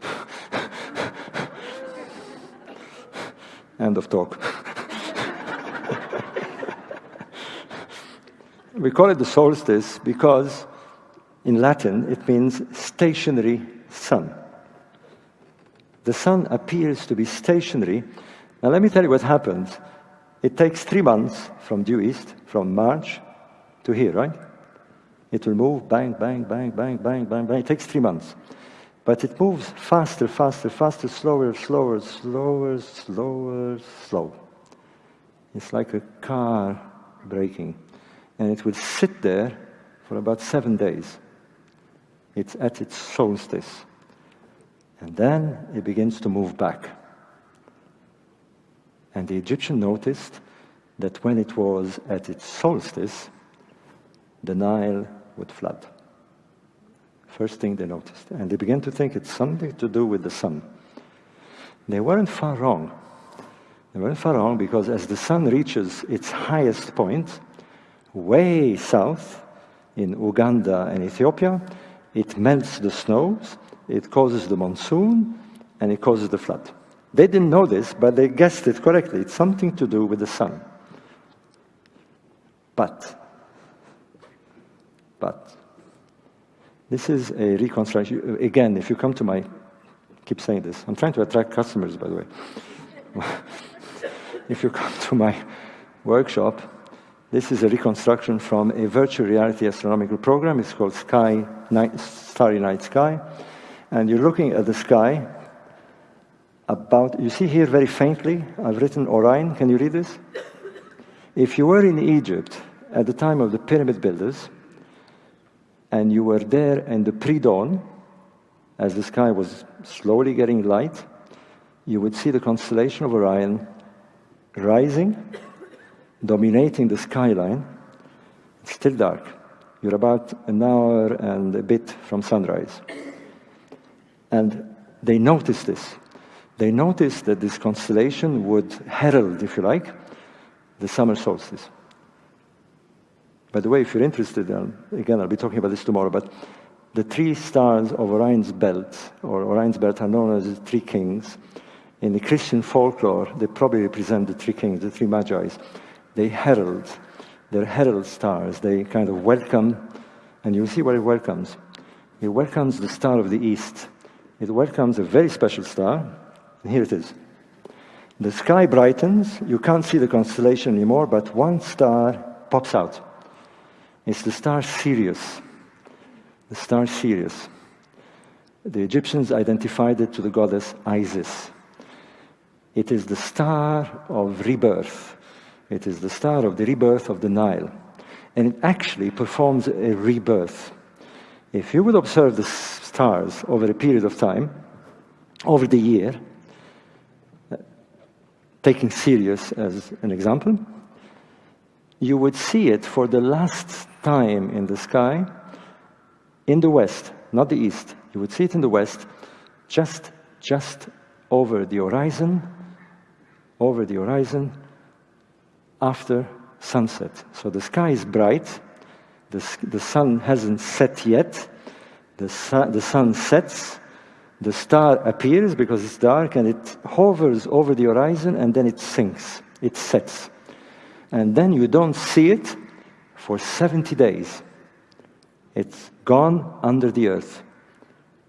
End of talk. (laughs) we call it the solstice because in Latin it means stationary sun the sun appears to be stationary. Now, let me tell you what happens. It takes three months from due east, from March to here, right? It will move bang, bang, bang, bang, bang, bang, bang. It takes three months. But it moves faster, faster, faster, slower, slower, slower, slower, slow. It's like a car braking. And it will sit there for about seven days. It's at its solstice. And then it begins to move back. And the Egyptian noticed that when it was at its solstice, the Nile would flood. First thing they noticed. And they began to think it's something to do with the sun. They weren't far wrong. They weren't far wrong because as the sun reaches its highest point, way south in Uganda and Ethiopia, it melts the snows it causes the monsoon, and it causes the flood. They didn't know this, but they guessed it correctly. It's something to do with the sun. But, but, this is a reconstruction. Again, if you come to my, keep saying this, I'm trying to attract customers, by the way. (laughs) if you come to my workshop, this is a reconstruction from a virtual reality astronomical program. It's called Sky Night, Starry Night Sky and you're looking at the sky about, you see here very faintly, I've written Orion. Can you read this? If you were in Egypt at the time of the pyramid builders, and you were there in the pre-dawn, as the sky was slowly getting light, you would see the constellation of Orion rising, dominating the skyline. It's still dark. You're about an hour and a bit from sunrise. And they noticed this. They noticed that this constellation would herald, if you like, the summer solstice. By the way, if you're interested, um, again, I'll be talking about this tomorrow, but the three stars of Orion's belt, or Orion's belt, are known as the three kings. In the Christian folklore, they probably represent the three kings, the three magi's. They herald, they're herald stars. They kind of welcome, and you'll see what it welcomes. It welcomes the star of the east, it welcomes a very special star. And here it is. The sky brightens, you can't see the constellation anymore, but one star pops out. It's the star Sirius. The star Sirius. The Egyptians identified it to the goddess Isis. It is the star of rebirth. It is the star of the rebirth of the Nile. And it actually performs a rebirth. If you would observe the stars over a period of time, over the year, taking Sirius as an example, you would see it for the last time in the sky in the west, not the east. You would see it in the west, just, just over the horizon over the horizon after sunset. So the sky is bright, the, the sun hasn't set yet, the, su- the sun sets, the star appears because it's dark and it hovers over the horizon and then it sinks, it sets. And then you don't see it for 70 days. It's gone under the earth.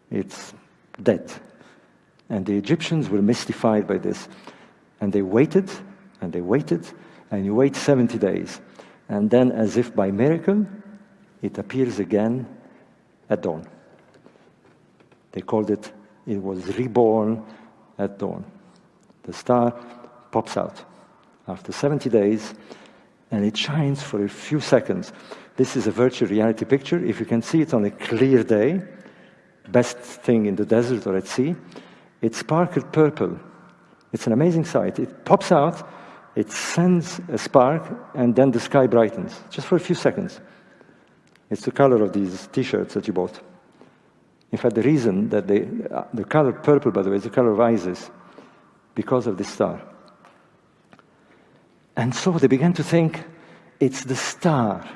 It's dead. And the Egyptians were mystified by this. And they waited, and they waited, and you wait 70 days. And then, as if by miracle, it appears again at dawn. They called it, it was reborn at dawn. The star pops out after 70 days, and it shines for a few seconds. This is a virtual reality picture. If you can see it on a clear day, best thing in the desert or at sea, it sparkled purple. It's an amazing sight. It pops out, it sends a spark, and then the sky brightens, just for a few seconds. It's the color of these t-shirts that you bought. In fact, the reason that they, uh, the color purple, by the way, is the color of Isis, because of this star. And so they began to think it's the star.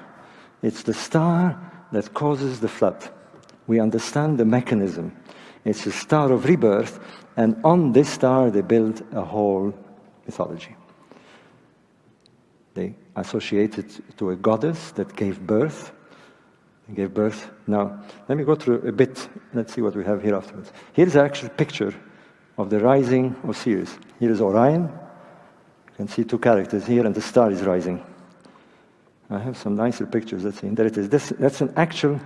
It's the star that causes the flood. We understand the mechanism. It's a star of rebirth, and on this star they build a whole mythology. They associated to a goddess that gave birth. Gave birth. Now, let me go through a bit. Let's see what we have here afterwards. Here's an actual picture of the rising of Sirius. Here is Orion. You can see two characters here, and the star is rising. I have some nicer pictures. Let's see. There it is. This, that's an actual,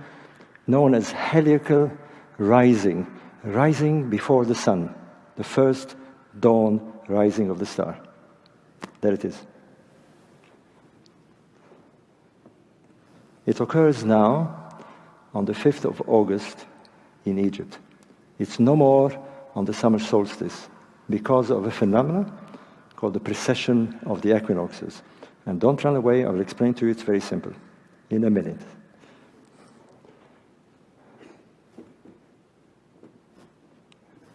known as heliacal rising, rising before the sun, the first dawn rising of the star. There it is. It occurs now on the 5th of August in Egypt. It's no more on the summer solstice because of a phenomenon called the precession of the equinoxes. And don't run away, I will explain to you, it's very simple in a minute.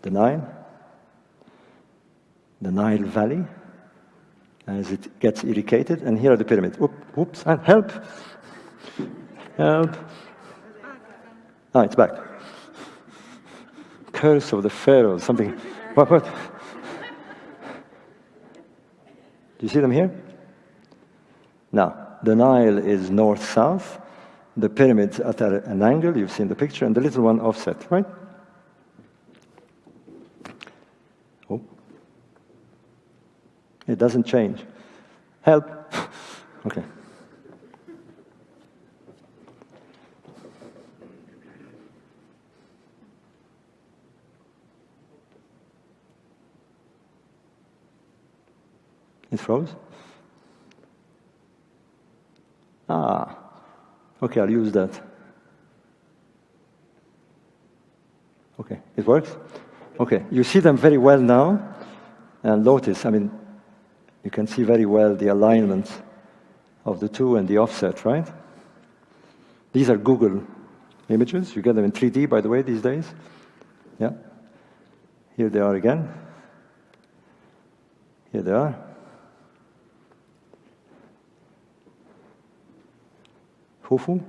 The Nile, the Nile Valley, as it gets irrigated, and here are the pyramids. Oop, Oops, and help! Help! Ah, it's back. Curse of the Pharaoh, something. What, what? Do you see them here? Now, the Nile is north-south, the pyramids at an angle, you've seen the picture, and the little one offset, right? Oh. It doesn't change. Help. (laughs) okay. It froze? Ah, okay, I'll use that. Okay, it works? Okay, you see them very well now. And notice, I mean, you can see very well the alignment of the two and the offset, right? These are Google images. You get them in 3D, by the way, these days. Yeah. Here they are again. Here they are. Khufu,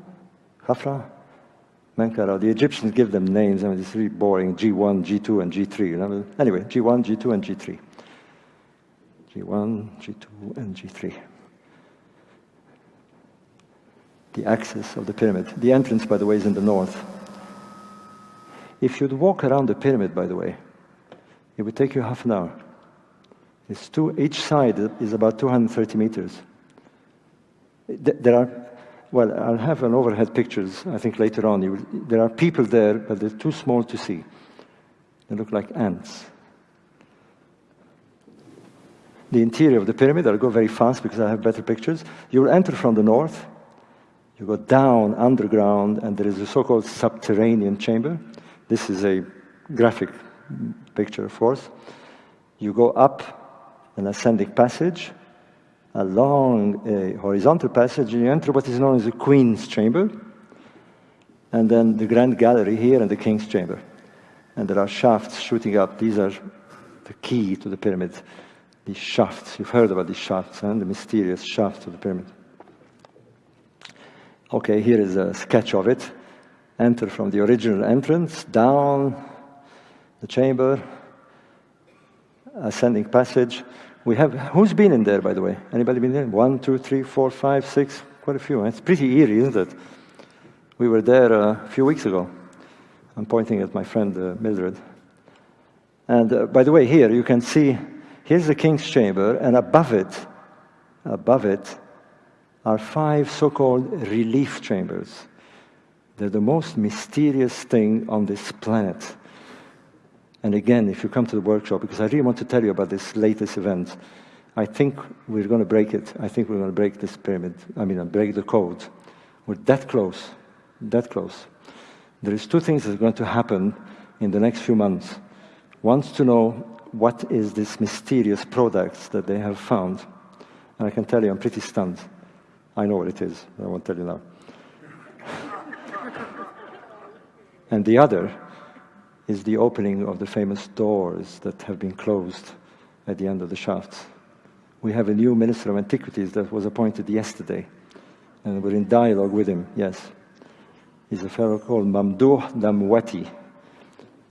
Khafra, Menkaura. The Egyptians give them names. I mean, it's really boring. G1, G2, and G3. You know? Anyway, G1, G2, and G3. G1, G2, and G3. The axis of the pyramid. The entrance, by the way, is in the north. If you'd walk around the pyramid, by the way, it would take you half an hour. It's two, each side is about 230 meters. There are well, I'll have an overhead pictures, I think, later on. You, there are people there, but they're too small to see. They look like ants. The interior of the pyramid, I'll go very fast because I have better pictures. You will enter from the north. You go down underground, and there is a so-called subterranean chamber. This is a graphic picture, of course. You go up an ascending passage, a horizontal passage, you enter what is known as the Queen's Chamber, and then the Grand Gallery here and the King's Chamber. And there are shafts shooting up. These are the key to the pyramid. these shafts. You've heard about these shafts and the mysterious shafts of the pyramid. Okay, here is a sketch of it. Enter from the original entrance, down the chamber, ascending passage. We have, who's been in there, by the way? Anybody been there? One, two, three, four, five, six, quite a few. It's pretty eerie, isn't it? We were there uh, a few weeks ago. I'm pointing at my friend uh, Mildred. And uh, by the way, here you can see, here's the king's chamber, and above it, above it, are five so-called relief chambers. They're the most mysterious thing on this planet. And again, if you come to the workshop, because I really want to tell you about this latest event, I think we're going to break it. I think we're going to break this pyramid. I mean, uh, break the code. We're that close, that close. There is two things that are going to happen in the next few months. Wants to know what is this mysterious product that they have found. And I can tell you, I'm pretty stunned. I know what it is. I won't tell you now. (laughs) and the other is the opening of the famous doors that have been closed at the end of the shafts. We have a new Minister of Antiquities that was appointed yesterday, and we're in dialogue with him, yes. He's a fellow called Mamdouh Damaty,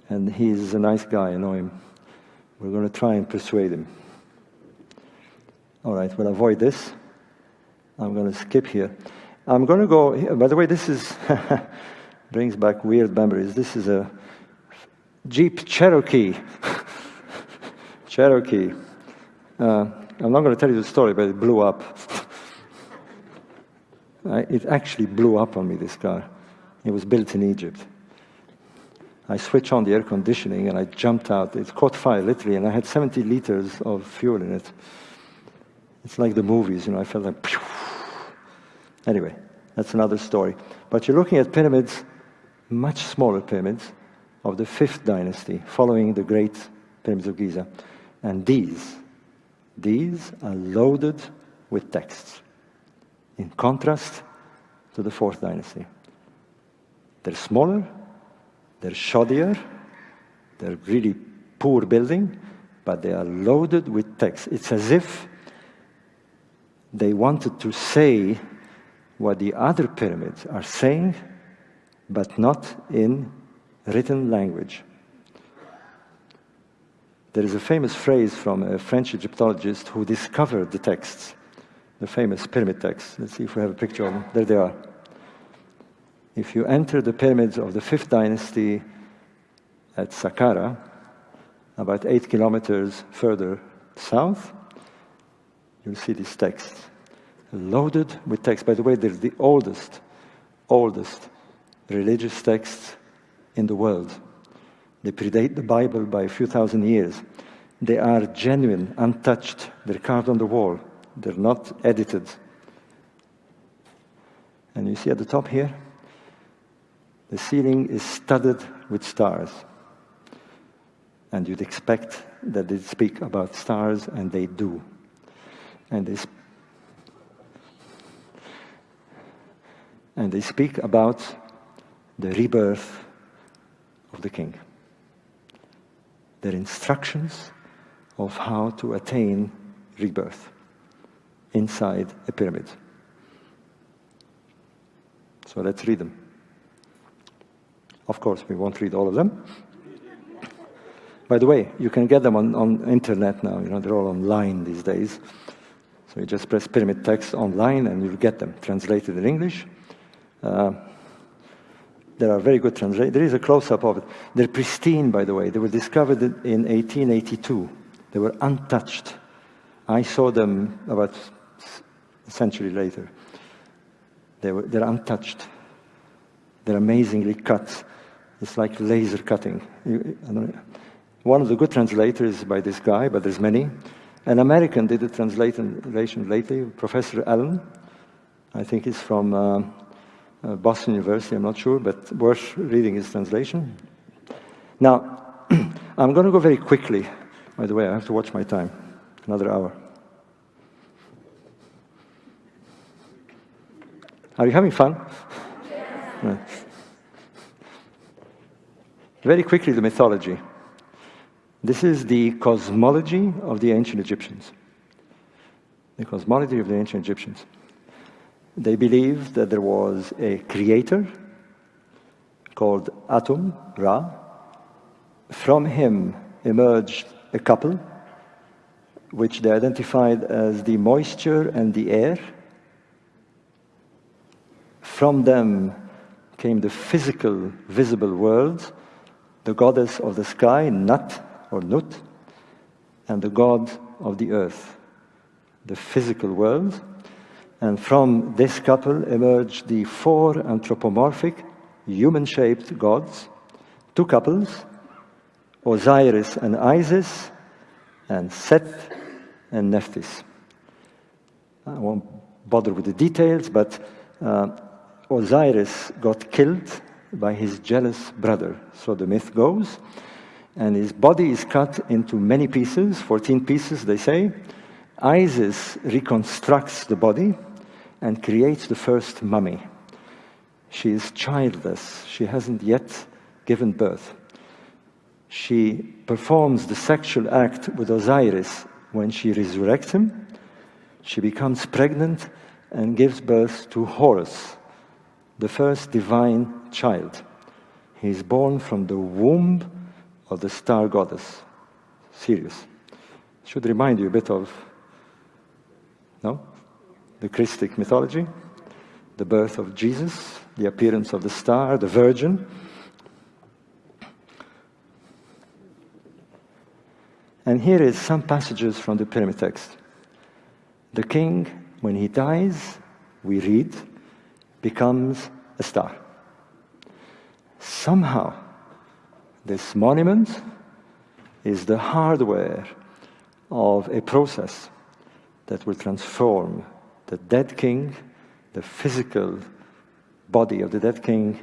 and he's a nice guy, I know him. We're going to try and persuade him. All right, we'll avoid this. I'm going to skip here. I'm going to go, by the way, this is, (laughs) brings back weird memories. This is a Jeep Cherokee. (laughs) Cherokee. Uh, I'm not going to tell you the story, but it blew up. (laughs) it actually blew up on me, this car. It was built in Egypt. I switched on the air conditioning and I jumped out. It caught fire, literally, and I had 70 liters of fuel in it. It's like the movies, you know, I felt like. Pew. Anyway, that's another story. But you're looking at pyramids, much smaller pyramids, of the fifth dynasty, following the great pyramids of Giza. And these, these are loaded with texts, in contrast to the fourth dynasty. They're smaller, they're shoddier, they're really poor building, but they are loaded with text. It's as if they wanted to say what the other pyramids are saying, but not in written language. There is a famous phrase from a French Egyptologist who discovered the texts, the famous pyramid texts. Let's see if we have a picture of them. There they are. If you enter the pyramids of the fifth dynasty at Saqqara, about eight kilometers further south, you'll see these texts loaded with texts. By the way, they're the oldest, oldest religious texts in the world. They predate the Bible by a few thousand years. They are genuine, untouched. They're carved on the wall. They're not edited. And you see at the top here, the ceiling is studded with stars. And you'd expect that they speak about stars, and they do. And they, and they speak about the rebirth of the king. Their instructions of how to attain rebirth inside a pyramid. So let's read them. Of course, we won't read all of them. By the way, you can get them on, on internet now. You know, they're all online these days. So you just press pyramid text online and you'll get them translated in English. Uh, there are very good translations. There is a close-up of it. They're pristine, by the way. They were discovered in 1882. They were untouched. I saw them about a century later. They were, they're untouched. They're amazingly cut. It's like laser cutting. One of the good translators by this guy, but there's many. An American did a translation lately, Professor Allen. I think he's from uh, Uh, Boston University, I'm not sure, but worth reading his translation. Now, (clears throat) I'm going to go very quickly. By the way, I have to watch my time. Another hour. Are you having fun? (laughs) Very quickly, the mythology. This is the cosmology of the ancient Egyptians. The cosmology of the ancient Egyptians. They believed that there was a creator called Atum, Ra. From him emerged a couple, which they identified as the moisture and the air. From them came the physical, visible world, the goddess of the sky, Nut or Nut, and the god of the earth, the physical world. And from this couple emerged the four anthropomorphic, human shaped gods, two couples, Osiris and Isis, and Seth and Nephthys. I won't bother with the details, but uh, Osiris got killed by his jealous brother, so the myth goes. And his body is cut into many pieces, 14 pieces, they say. Isis reconstructs the body and creates the first mummy. She is childless, she hasn't yet given birth. She performs the sexual act with Osiris when she resurrects him. She becomes pregnant and gives birth to Horus, the first divine child. He is born from the womb of the star goddess, Sirius. Should remind you a bit of, no? The Christic mythology, the birth of Jesus, the appearance of the star, the virgin. And here is some passages from the pyramid text. The king, when he dies, we read, becomes a star. Somehow, this monument is the hardware of a process that will transform the dead king, the physical body of the dead king,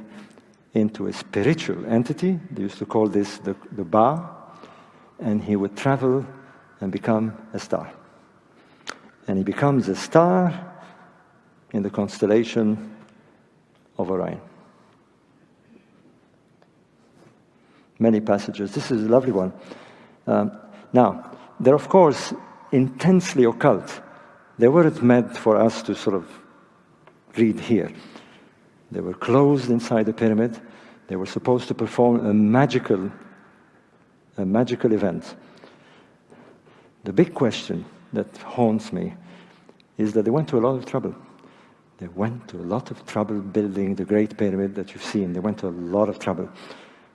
into a spiritual entity. They used to call this the, the Ba, and he would travel and become a star. And he becomes a star in the constellation of Orion. Many passages. This is a lovely one. Um, now, there are, of course intensely occult. They weren't meant for us to sort of read here. They were closed inside the pyramid. They were supposed to perform a magical, a magical event. The big question that haunts me is that they went to a lot of trouble. They went to a lot of trouble building the Great Pyramid that you've seen. They went to a lot of trouble.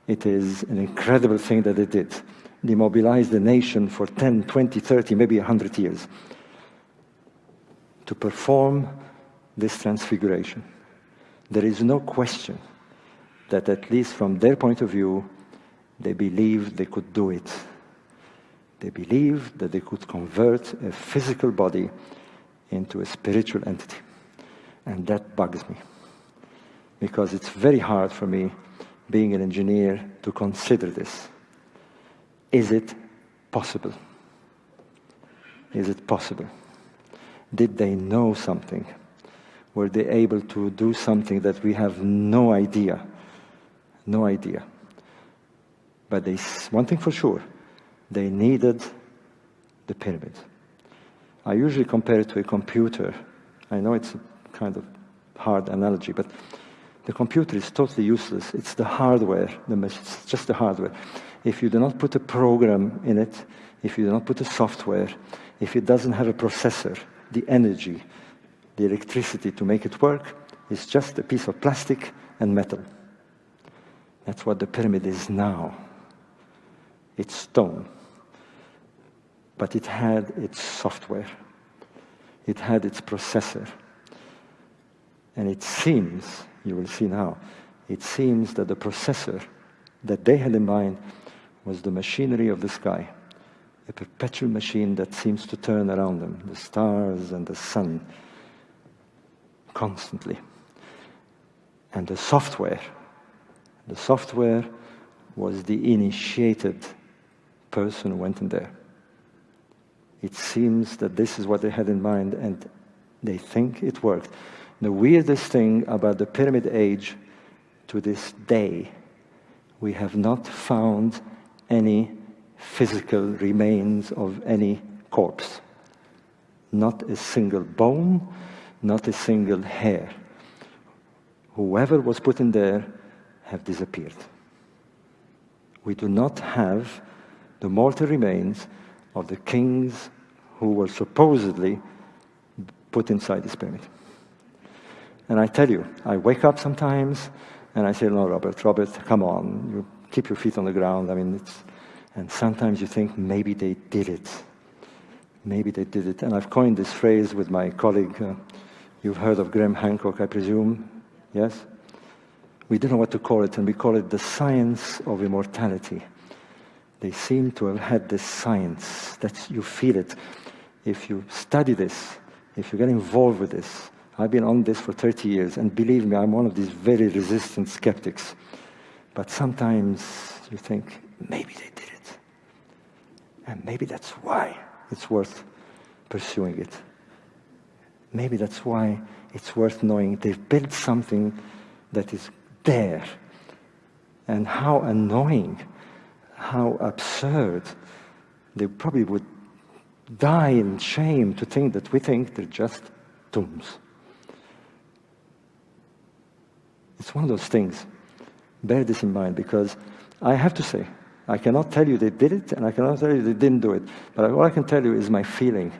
It is an incredible thing that they did. They mobilized the nation for 10, 20, 30, maybe 100 years to perform this transfiguration. There is no question that, at least from their point of view, they believed they could do it. They believed that they could convert a physical body into a spiritual entity. And that bugs me. Because it's very hard for me, being an engineer, to consider this. Is it possible? Is it possible? Did they know something? Were they able to do something that we have no idea? No idea. But they, one thing for sure, they needed the pyramid. I usually compare it to a computer. I know it's a kind of hard analogy, but the computer is totally useless. It's the hardware, the, it's just the hardware. If you do not put a program in it, if you do not put a software, if it doesn't have a processor, the energy, the electricity to make it work, is just a piece of plastic and metal. That's what the pyramid is now. It's stone. But it had its software. It had its processor. And it seems, you will see now, it seems that the processor that they had in mind was the machinery of the sky, a perpetual machine that seems to turn around them, the stars and the sun, constantly. And the software, the software was the initiated person who went in there. It seems that this is what they had in mind, and they think it worked. The weirdest thing about the pyramid age to this day, we have not found any physical remains of any corpse. Not a single bone, not a single hair. Whoever was put in there have disappeared. We do not have the mortal remains of the kings who were supposedly put inside this pyramid. And I tell you, I wake up sometimes and I say, no, Robert, Robert, come on, you keep your feet on the ground. I mean, it's, and sometimes you think maybe they did it. Maybe they did it. And I've coined this phrase with my colleague. Uh, you've heard of Graham Hancock, I presume? Yes? We don't know what to call it, and we call it the science of immortality. They seem to have had this science that you feel it. If you study this, if you get involved with this, I've been on this for 30 years, and believe me, I'm one of these very resistant skeptics. But sometimes you think, maybe they did it. And maybe that's why it's worth pursuing it. Maybe that's why it's worth knowing they've built something that is there. And how annoying, how absurd. They probably would die in shame to think that we think they're just tombs. It's one of those things. Bear this in mind because I have to say, I cannot tell you they did it and I cannot tell you they didn't do it. But all I can tell you is my feeling.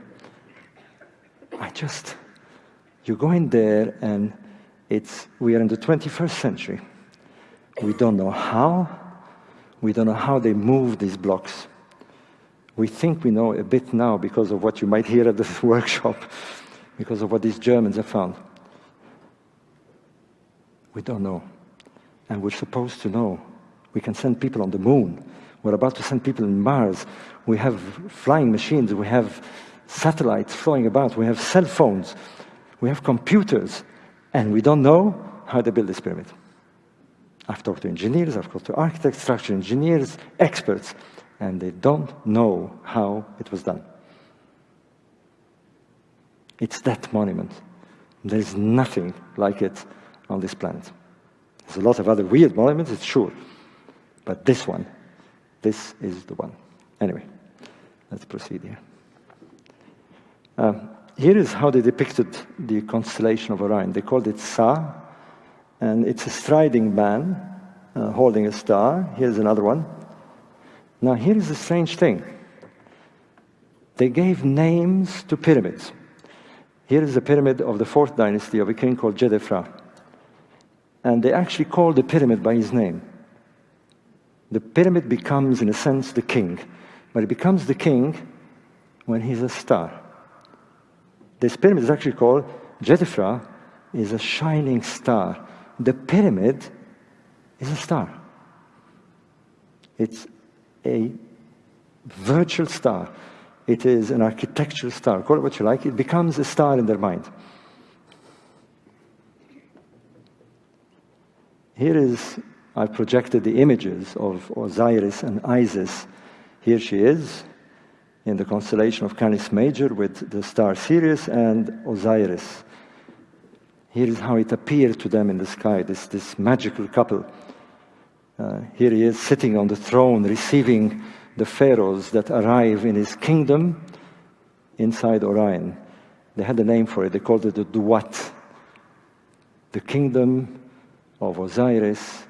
I just, you go in there and it's, we are in the 21st century. We don't know how, we don't know how they move these blocks. We think we know a bit now because of what you might hear at this (laughs) workshop, because of what these Germans have found. We don't know. And we're supposed to know. We can send people on the moon. We're about to send people on Mars. We have flying machines. We have satellites flying about. We have cell phones. We have computers. And we don't know how they build this pyramid. I've talked to engineers, I've talked to architects, structural engineers, experts, and they don't know how it was done. It's that monument. There's nothing like it on this planet. There's a lot of other weird monuments, it's sure. But this one, this is the one. Anyway, let's proceed here. Um, here is how they depicted the constellation of Orion. They called it Sa, and it's a striding man uh, holding a star. Here's another one. Now, here is a strange thing. They gave names to pyramids. Here is a pyramid of the fourth dynasty of a king called Jedefra and they actually call the pyramid by his name. The pyramid becomes, in a sense, the king, but it becomes the king when he's a star. This pyramid is actually called Jedefra, is a shining star. The pyramid is a star. It's a virtual star. It is an architectural star. Call it what you like. It becomes a star in their mind. Here is, I've projected the images of Osiris and Isis. Here she is in the constellation of Canis Major with the star Sirius and Osiris. Here is how it appeared to them in the sky, this, this magical couple. Uh, here he is sitting on the throne, receiving the pharaohs that arrive in his kingdom inside Orion. They had a name for it, they called it the Duat, the kingdom of Osiris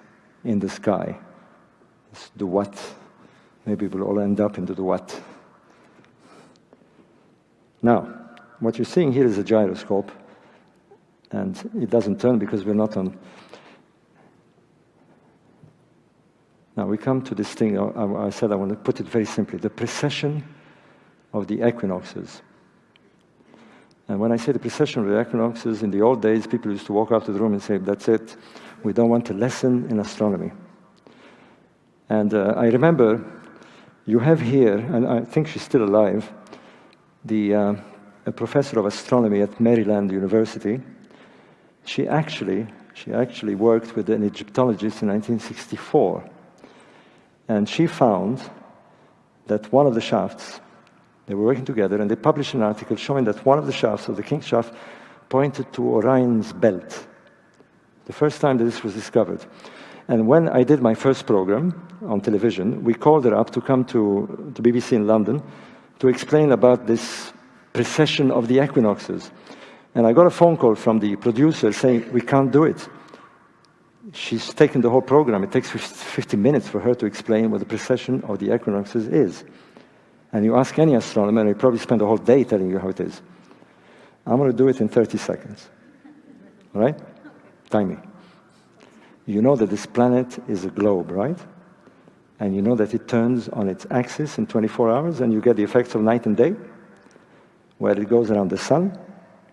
in the sky. It's the Duat. Maybe we'll all end up into the Duat. Now, what you're seeing here is a gyroscope, and it doesn't turn because we're not on. Now we come to this thing, I, I said I want to put it very simply the precession of the equinoxes. And when I say the precession of the equinoxes, in the old days, people used to walk out of the room and say, That's it, we don't want a lesson in astronomy. And uh, I remember you have here, and I think she's still alive, the uh, a professor of astronomy at Maryland University. She actually, she actually worked with an Egyptologist in 1964. And she found that one of the shafts, they were working together, and they published an article showing that one of the shafts of the King's shaft pointed to Orion's belt the first time that this was discovered. And when I did my first program on television, we called her up to come to, to BBC in London to explain about this precession of the equinoxes. And I got a phone call from the producer saying, we can't do it. She's taken the whole program. It takes 50 minutes for her to explain what the precession of the equinoxes is. And you ask any astronomer, and he probably spend a whole day telling you how it is. I'm going to do it in 30 seconds. All right? Time me. You know that this planet is a globe, right? And you know that it turns on its axis in 24 hours, and you get the effects of night and day, where it goes around the sun,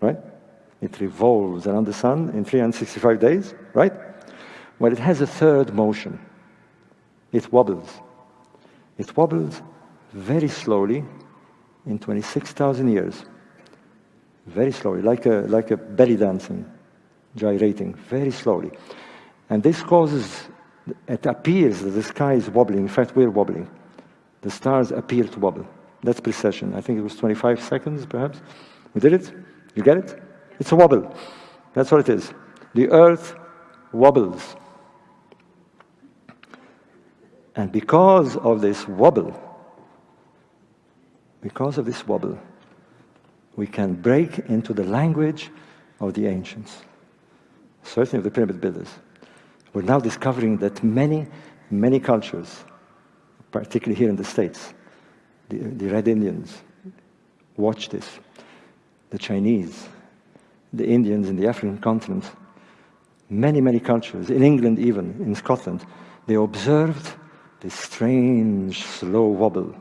right? It revolves around the sun in 365 days, right? Well, it has a third motion. It wobbles. It wobbles very slowly in 26,000 years. Very slowly, like a, like a belly dancing, gyrating, very slowly. And this causes, it appears that the sky is wobbling. In fact, we're wobbling. The stars appear to wobble. That's precession. I think it was 25 seconds, perhaps. We did it? You get it? It's a wobble. That's what it is. The earth wobbles. And because of this wobble, because of this wobble, we can break into the language of the ancients, certainly of the pyramid builders. We're now discovering that many, many cultures, particularly here in the States, the, the Red Indians, watch this, the Chinese, the Indians in the African continent, many, many cultures, in England even, in Scotland, they observed this strange slow wobble.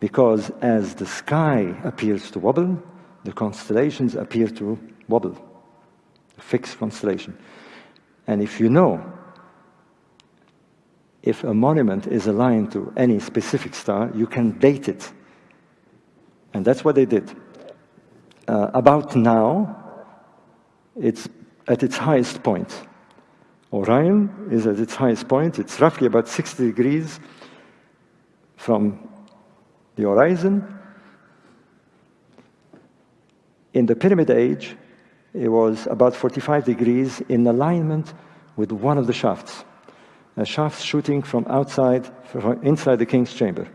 Because as the sky appears to wobble, the constellations appear to wobble, fixed constellation. And if you know if a monument is aligned to any specific star, you can date it. And that's what they did. Uh, about now, it's at its highest point. Orion is at its highest point. It's roughly about 60 degrees from the horizon. In the Pyramid Age, it was about 45 degrees in alignment with one of the shafts, a shaft shooting from outside, from inside the king's chamber.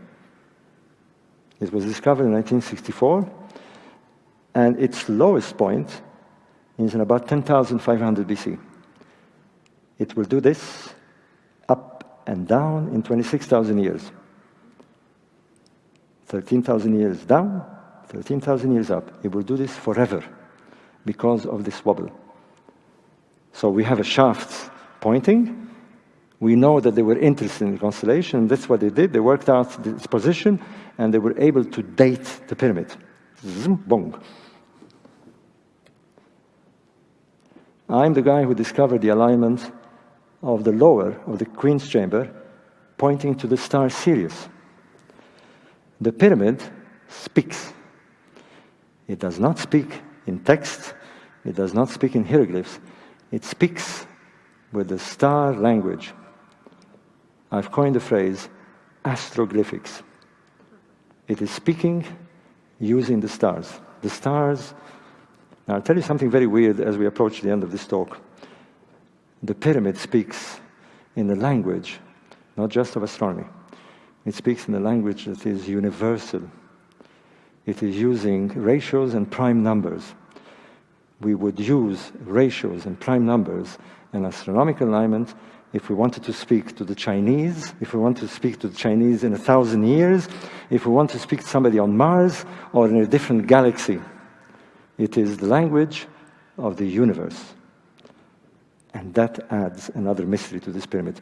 It was discovered in 1964, and its lowest point is in about 10,500 BC. It will do this up and down in 26,000 years. 13,000 years down, 13,000 years up. It will do this forever because of this wobble. So we have a shaft pointing. We know that they were interested in the constellation. That's what they did. They worked out its position, and they were able to date the pyramid. Bong. I'm the guy who discovered the alignment of the lower of the Queen's chamber pointing to the star Sirius. The pyramid speaks. It does not speak in text, it does not speak in hieroglyphs, it speaks with the star language. I've coined the phrase astroglyphics. It is speaking using the stars. The stars. Now, I'll tell you something very weird as we approach the end of this talk the pyramid speaks in the language, not just of astronomy. It speaks in the language that is universal. It is using ratios and prime numbers. We would use ratios and prime numbers in astronomical alignment if we wanted to speak to the Chinese, if we want to speak to the Chinese in a thousand years, if we want to speak to somebody on Mars or in a different galaxy. It is the language of the universe. And that adds another mystery to this pyramid.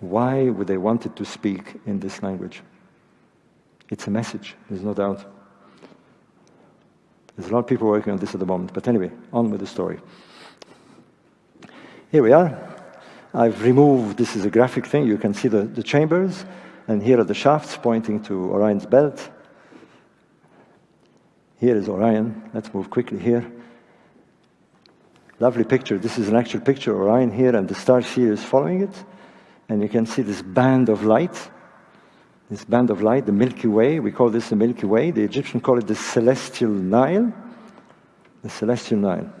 Why would they want it to speak in this language? It's a message, there's no doubt. There's a lot of people working on this at the moment. But anyway, on with the story. Here we are. I've removed, this is a graphic thing, you can see the, the chambers, and here are the shafts pointing to Orion's belt. Here is Orion. Let's move quickly here. Lovely picture. This is an actual picture of Orion here, and the star Sirius following it. And you can see this band of light. This band of light, the Milky Way. We call this the Milky Way. The Egyptians call it the Celestial Nile. The Celestial Nile.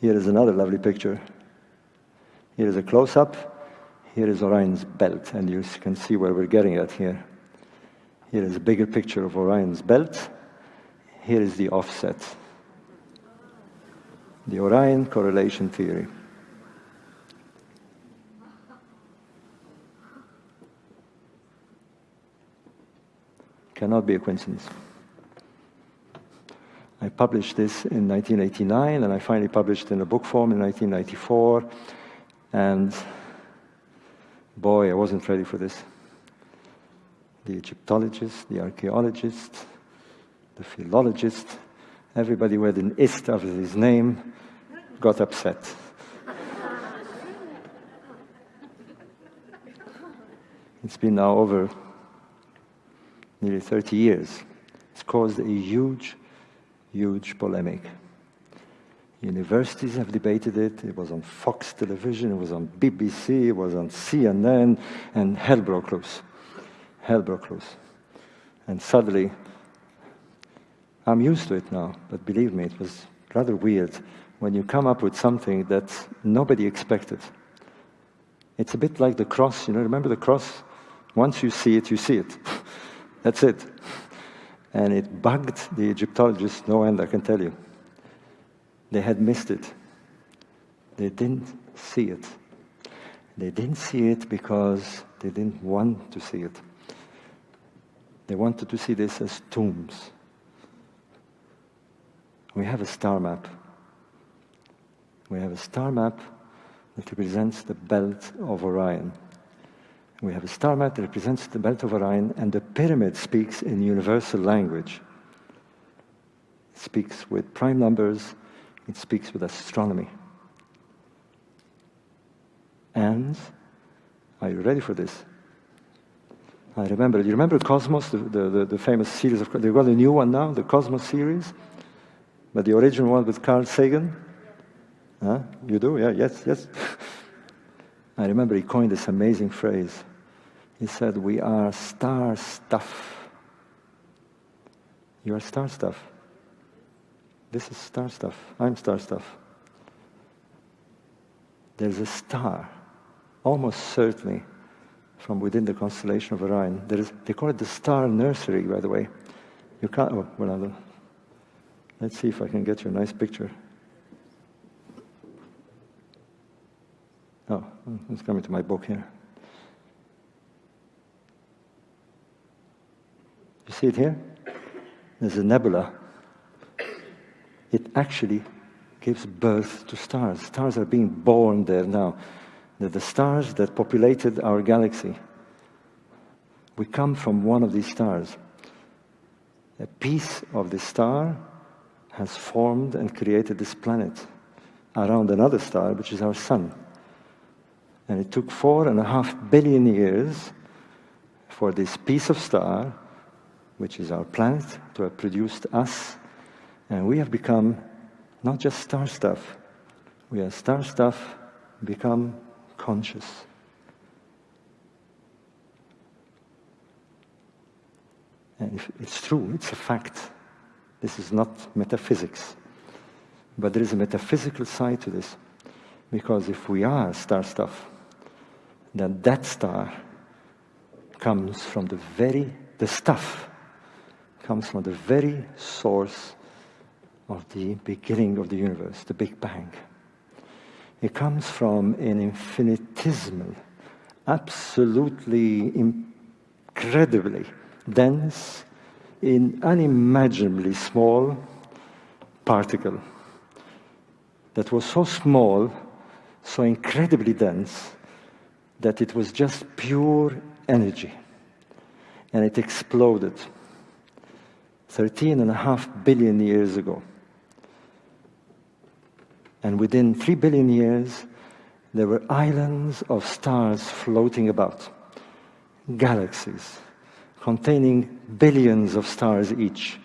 Here is another lovely picture. Here is a close-up. Here is Orion's belt, and you can see where we're getting at here. Here is a bigger picture of Orion's belt. Here is the offset. The Orion correlation theory. Cannot be a coincidence. I published this in 1989, and I finally published in a book form in 1994. And boy, I wasn't ready for this. The Egyptologist, the archaeologist, the philologist, everybody with an ist after his name got upset. it's been now over nearly 30 years. It's caused a huge, huge polemic. Universities have debated it. It was on Fox television, it was on BBC, it was on CNN, and hell broke loose. Hell broke loose. And suddenly, I'm used to it now, but believe me, it was rather weird when you come up with something that nobody expected. It's a bit like the cross, you know, remember the cross? Once you see it, you see it. (laughs) That's it. And it bugged the Egyptologists no end, I can tell you. They had missed it. They didn't see it. They didn't see it because they didn't want to see it. They wanted to see this as tombs. We have a star map. We have a star map that represents the belt of Orion. We have a star map that represents the belt of Orion, and the pyramid speaks in universal language. It speaks with prime numbers, it speaks with astronomy. And, are you ready for this? I remember, you remember Cosmos, the, the, the, famous series of, they've got a new one now, the Cosmos series, but the original one with Carl Sagan? Huh? You do? Yeah, yes, yes. (laughs) I remember he coined this amazing phrase. He said, We are star stuff. You are star stuff. This is star stuff. I'm star stuff. There's a star, almost certainly from within the constellation of Orion. There is, they call it the star nursery, by the way. You can't, oh, well, let's see if I can get you a nice picture. Oh, it's coming to my book here. You see it here? There's a nebula it actually gives birth to stars. Stars are being born there now. They're the stars that populated our galaxy. We come from one of these stars. A piece of the star has formed and created this planet around another star, which is our sun. And it took four and a half billion years for this piece of star, which is our planet, to have produced us and we have become not just star stuff, we are star stuff become conscious. And it's true, it's a fact. This is not metaphysics. But there is a metaphysical side to this. Because if we are star stuff, then that star comes from the very, the stuff comes from the very source of the beginning of the universe, the Big Bang. It comes from an infinitesimal, absolutely incredibly dense, in unimaginably small particle that was so small, so incredibly dense, that it was just pure energy. And it exploded 13 and a half billion years ago. And within three billion years, there were islands of stars floating about, galaxies containing billions of stars each.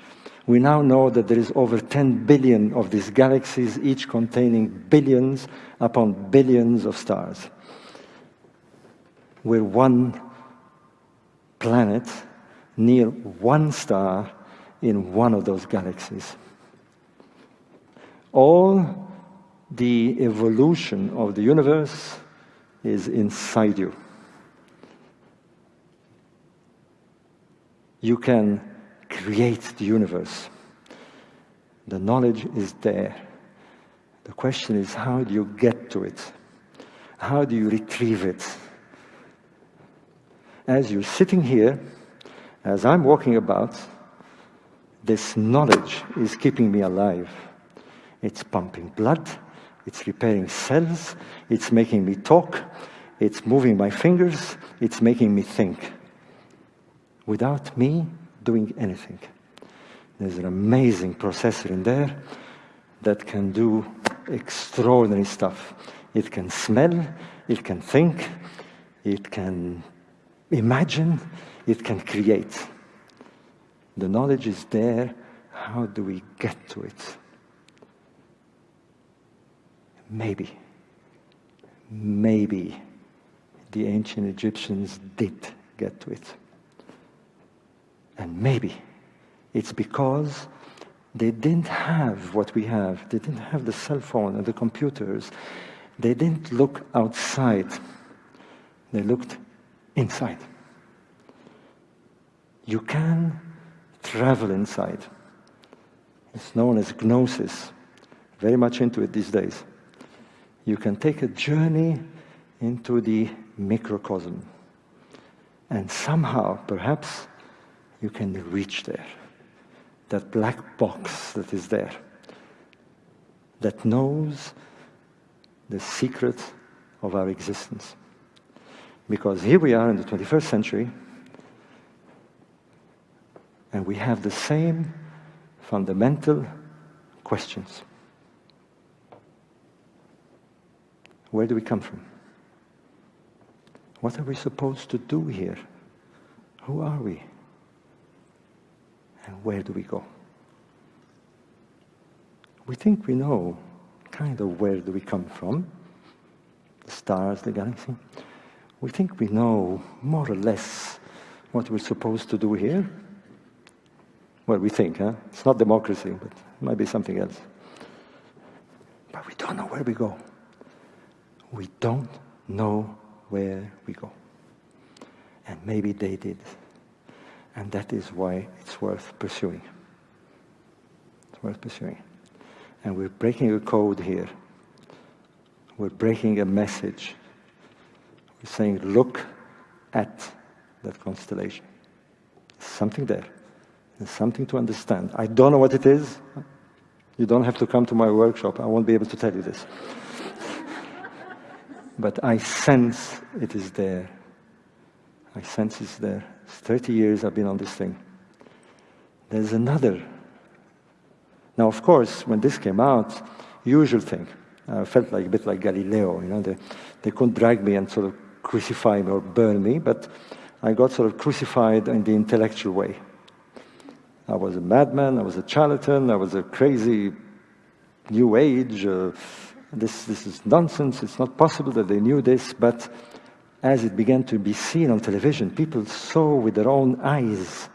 We now know that there is over 10 billion of these galaxies, each containing billions upon billions of stars. We're one planet near one star in one of those galaxies. All the evolution of the universe is inside you. You can create the universe. The knowledge is there. The question is how do you get to it? How do you retrieve it? As you're sitting here, as I'm walking about, this knowledge is keeping me alive. It's pumping blood, it's repairing cells, it's making me talk, it's moving my fingers, it's making me think. Without me doing anything. There's an amazing processor in there that can do extraordinary stuff. It can smell, it can think, it can imagine, it can create. The knowledge is there. How do we get to it? Maybe, maybe the ancient Egyptians did get to it. And maybe it's because they didn't have what we have. They didn't have the cell phone and the computers. They didn't look outside. They looked inside. You can travel inside. It's known as gnosis. Very much into it these days. You can take a journey into the microcosm. And somehow, perhaps, you can reach there. That black box that is there, that knows the secret of our existence. Because here we are in the 21st century, and we have the same fundamental questions. Where do we come from? What are we supposed to do here? Who are we? And where do we go? We think we know kind of where do we come from, the stars, the galaxy. We think we know more or less what we're supposed to do here. Well, we think, huh? It's not democracy, but it might be something else. But we don't know where we go. We don't know where we go. And maybe they did. And that is why it's worth pursuing. It's worth pursuing. And we're breaking a code here. We're breaking a message. We're saying, look at that constellation. There's something there. There's something to understand. I don't know what it is. You don't have to come to my workshop. I won't be able to tell you this. (laughs) but I sense it is there. I sense it's there. It's 30 years I've been on this thing. There's another. Now, of course, when this came out, usual thing. I felt like a bit like Galileo, you know, they, they couldn't drag me and sort of crucify me or burn me, but I got sort of crucified in the intellectual way. I was a madman, I was a charlatan, I was a crazy new age. Uh, this, this is nonsense, it's not possible that they knew this, but as it began to be seen on television, people saw with their own eyes.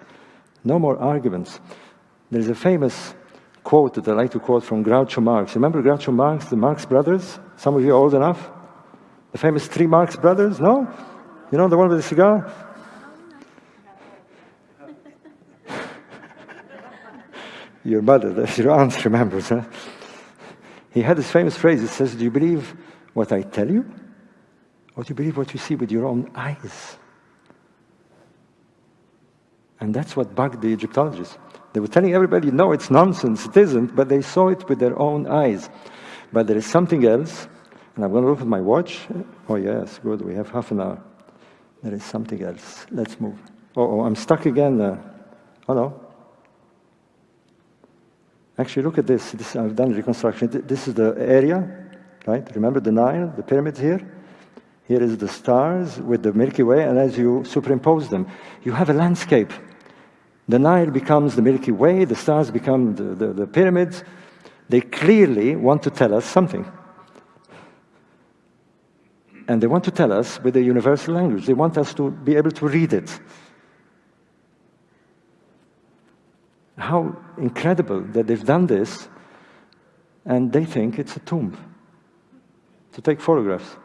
No more arguments. There's a famous quote that I like to quote from Groucho Marx. Remember Groucho Marx, the Marx brothers? Some of you are old enough? The famous three Marx brothers? No? You know the one with the cigar? Your mother, your aunt (laughs) remembers, huh? He had this famous phrase, it says, do you believe what I tell you? Or do you believe what you see with your own eyes? And that's what bugged the Egyptologists. They were telling everybody, no, it's nonsense, it isn't, but they saw it with their own eyes. But there is something else, and I'm going to look at my watch. Oh, yes, good, we have half an hour. There is something else. Let's move. Oh, I'm stuck again. Uh, oh, no. Actually, look at this. this. I've done reconstruction. This is the area, right? Remember the Nile, the pyramids here? Here is the stars with the Milky Way, and as you superimpose them, you have a landscape. The Nile becomes the Milky Way, the stars become the, the, the pyramids. They clearly want to tell us something. And they want to tell us with a universal language. They want us to be able to read it. How incredible that they've done this and they think it's a tomb to take photographs.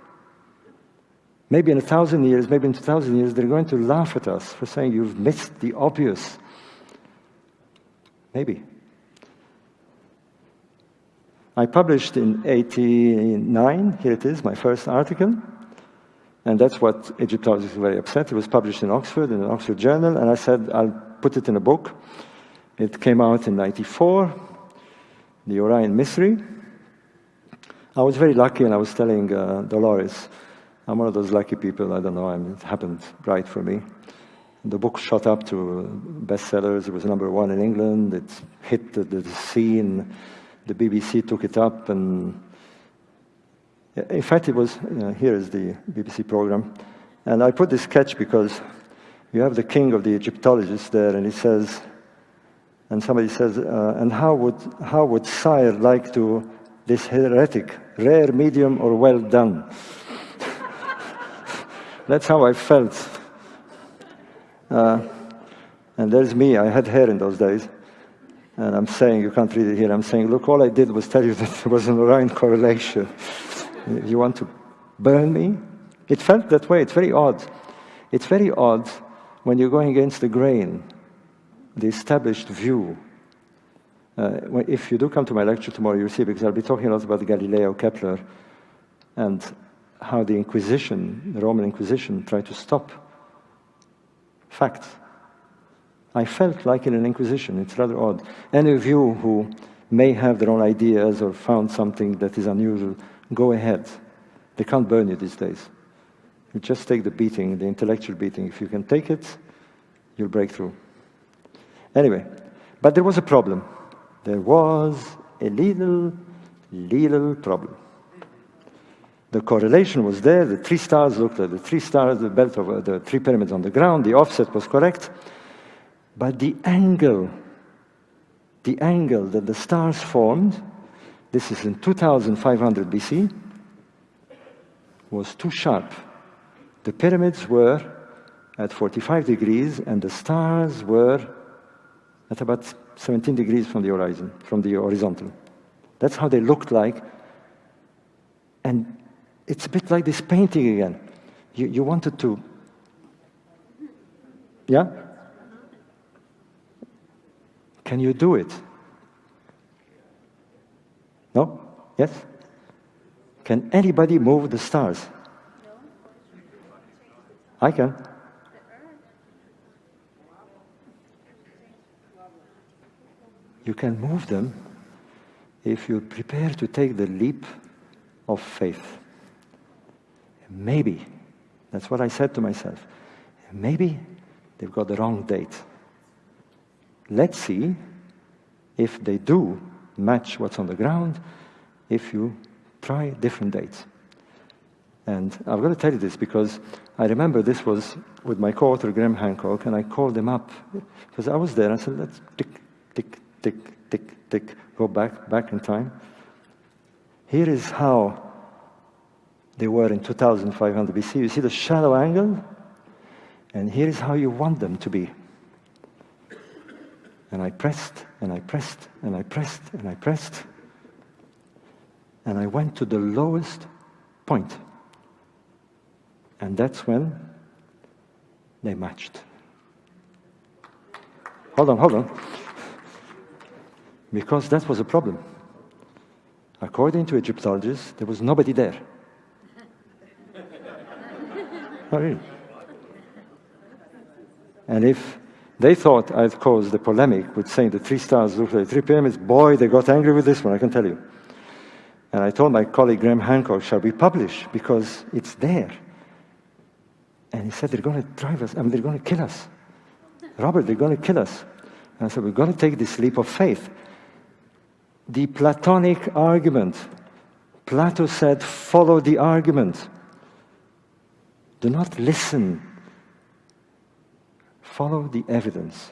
Maybe in a thousand years, maybe in two thousand years, they're going to laugh at us for saying you've missed the obvious. Maybe. I published in 89, here it is, my first article. And that's what Egyptologists were very upset. It was published in Oxford, in an Oxford journal, and I said, I'll put it in a book. It came out in 94, The Orion Mystery. I was very lucky, and I was telling uh, Dolores, I'm one of those lucky people, I don't know, I mean, it happened right for me. The book shot up to bestsellers. It was number one in England. It hit the, the scene. The BBC took it up, and in fact, it was, you know, here is the BBC program. And I put this sketch because you have the king of the Egyptologists there, and he says, and somebody says, uh, and how would, how would sire like to this heretic, rare, medium, or well done? (laughs) That's how I felt. Uh, and there's me, I had hair in those days. And I'm saying, you can't read it here, I'm saying, look, all I did was tell you (laughs) that there was an Orion correlation. you want to burn me? It felt that way. It's very odd. It's very odd when you're going against the grain, the established view. Uh, if you do come to my lecture tomorrow, you'll see, because I'll be talking a lot about Galileo, Kepler, and how the Inquisition, the Roman Inquisition, tried to stop facts. I felt like in an Inquisition. It's rather odd. Any of you who may have their own ideas or found something that is unusual, go ahead. They can't burn you these days. You just take the beating, the intellectual beating. If you can take it, you'll break through. Anyway, but there was a problem. There was a little, little problem. The correlation was there. The three stars looked like the three stars, the belt of the three pyramids on the ground. The offset was correct. But the angle, the angle that the stars formed this is in 2500 BC, was too sharp. The pyramids were at 45 degrees and the stars were at about 17 degrees from the horizon, from the horizontal. That's how they looked like. And it's a bit like this painting again. You, you wanted to, yeah? Can you do it? No? Yes? Can anybody move the stars? I can. You can move them if you prepare to take the leap of faith. Maybe, that's what I said to myself, maybe they've got the wrong date. Let's see if they do match what's on the ground if you try different dates. And I'm going to tell you this because I remember this was with my co-author Graham Hancock, and I called him up because I was there. I said, "Let's tick, tick, tick, tick, tick, go back, back in time." Here is how they were in 2500 BC. You see the shallow angle, and here is how you want them to be. And I pressed and I pressed and I pressed and I pressed. And I went to the lowest point. And that's when they matched. Hold on, hold on. Because that was a problem. According to Egyptologists, there was nobody there. (laughs) oh, really? And if they thought I'd caused the polemic with saying the three stars look like three pyramids. Boy, they got angry with this one, I can tell you. And I told my colleague Graham Hancock, shall we publish? Because it's there. And he said, they're going to drive us, I mean, they're going to kill us. Robert, they're going to kill us. And I said, we've got to take this leap of faith. The Platonic argument. Plato said, follow the argument. Do not listen follow the evidence.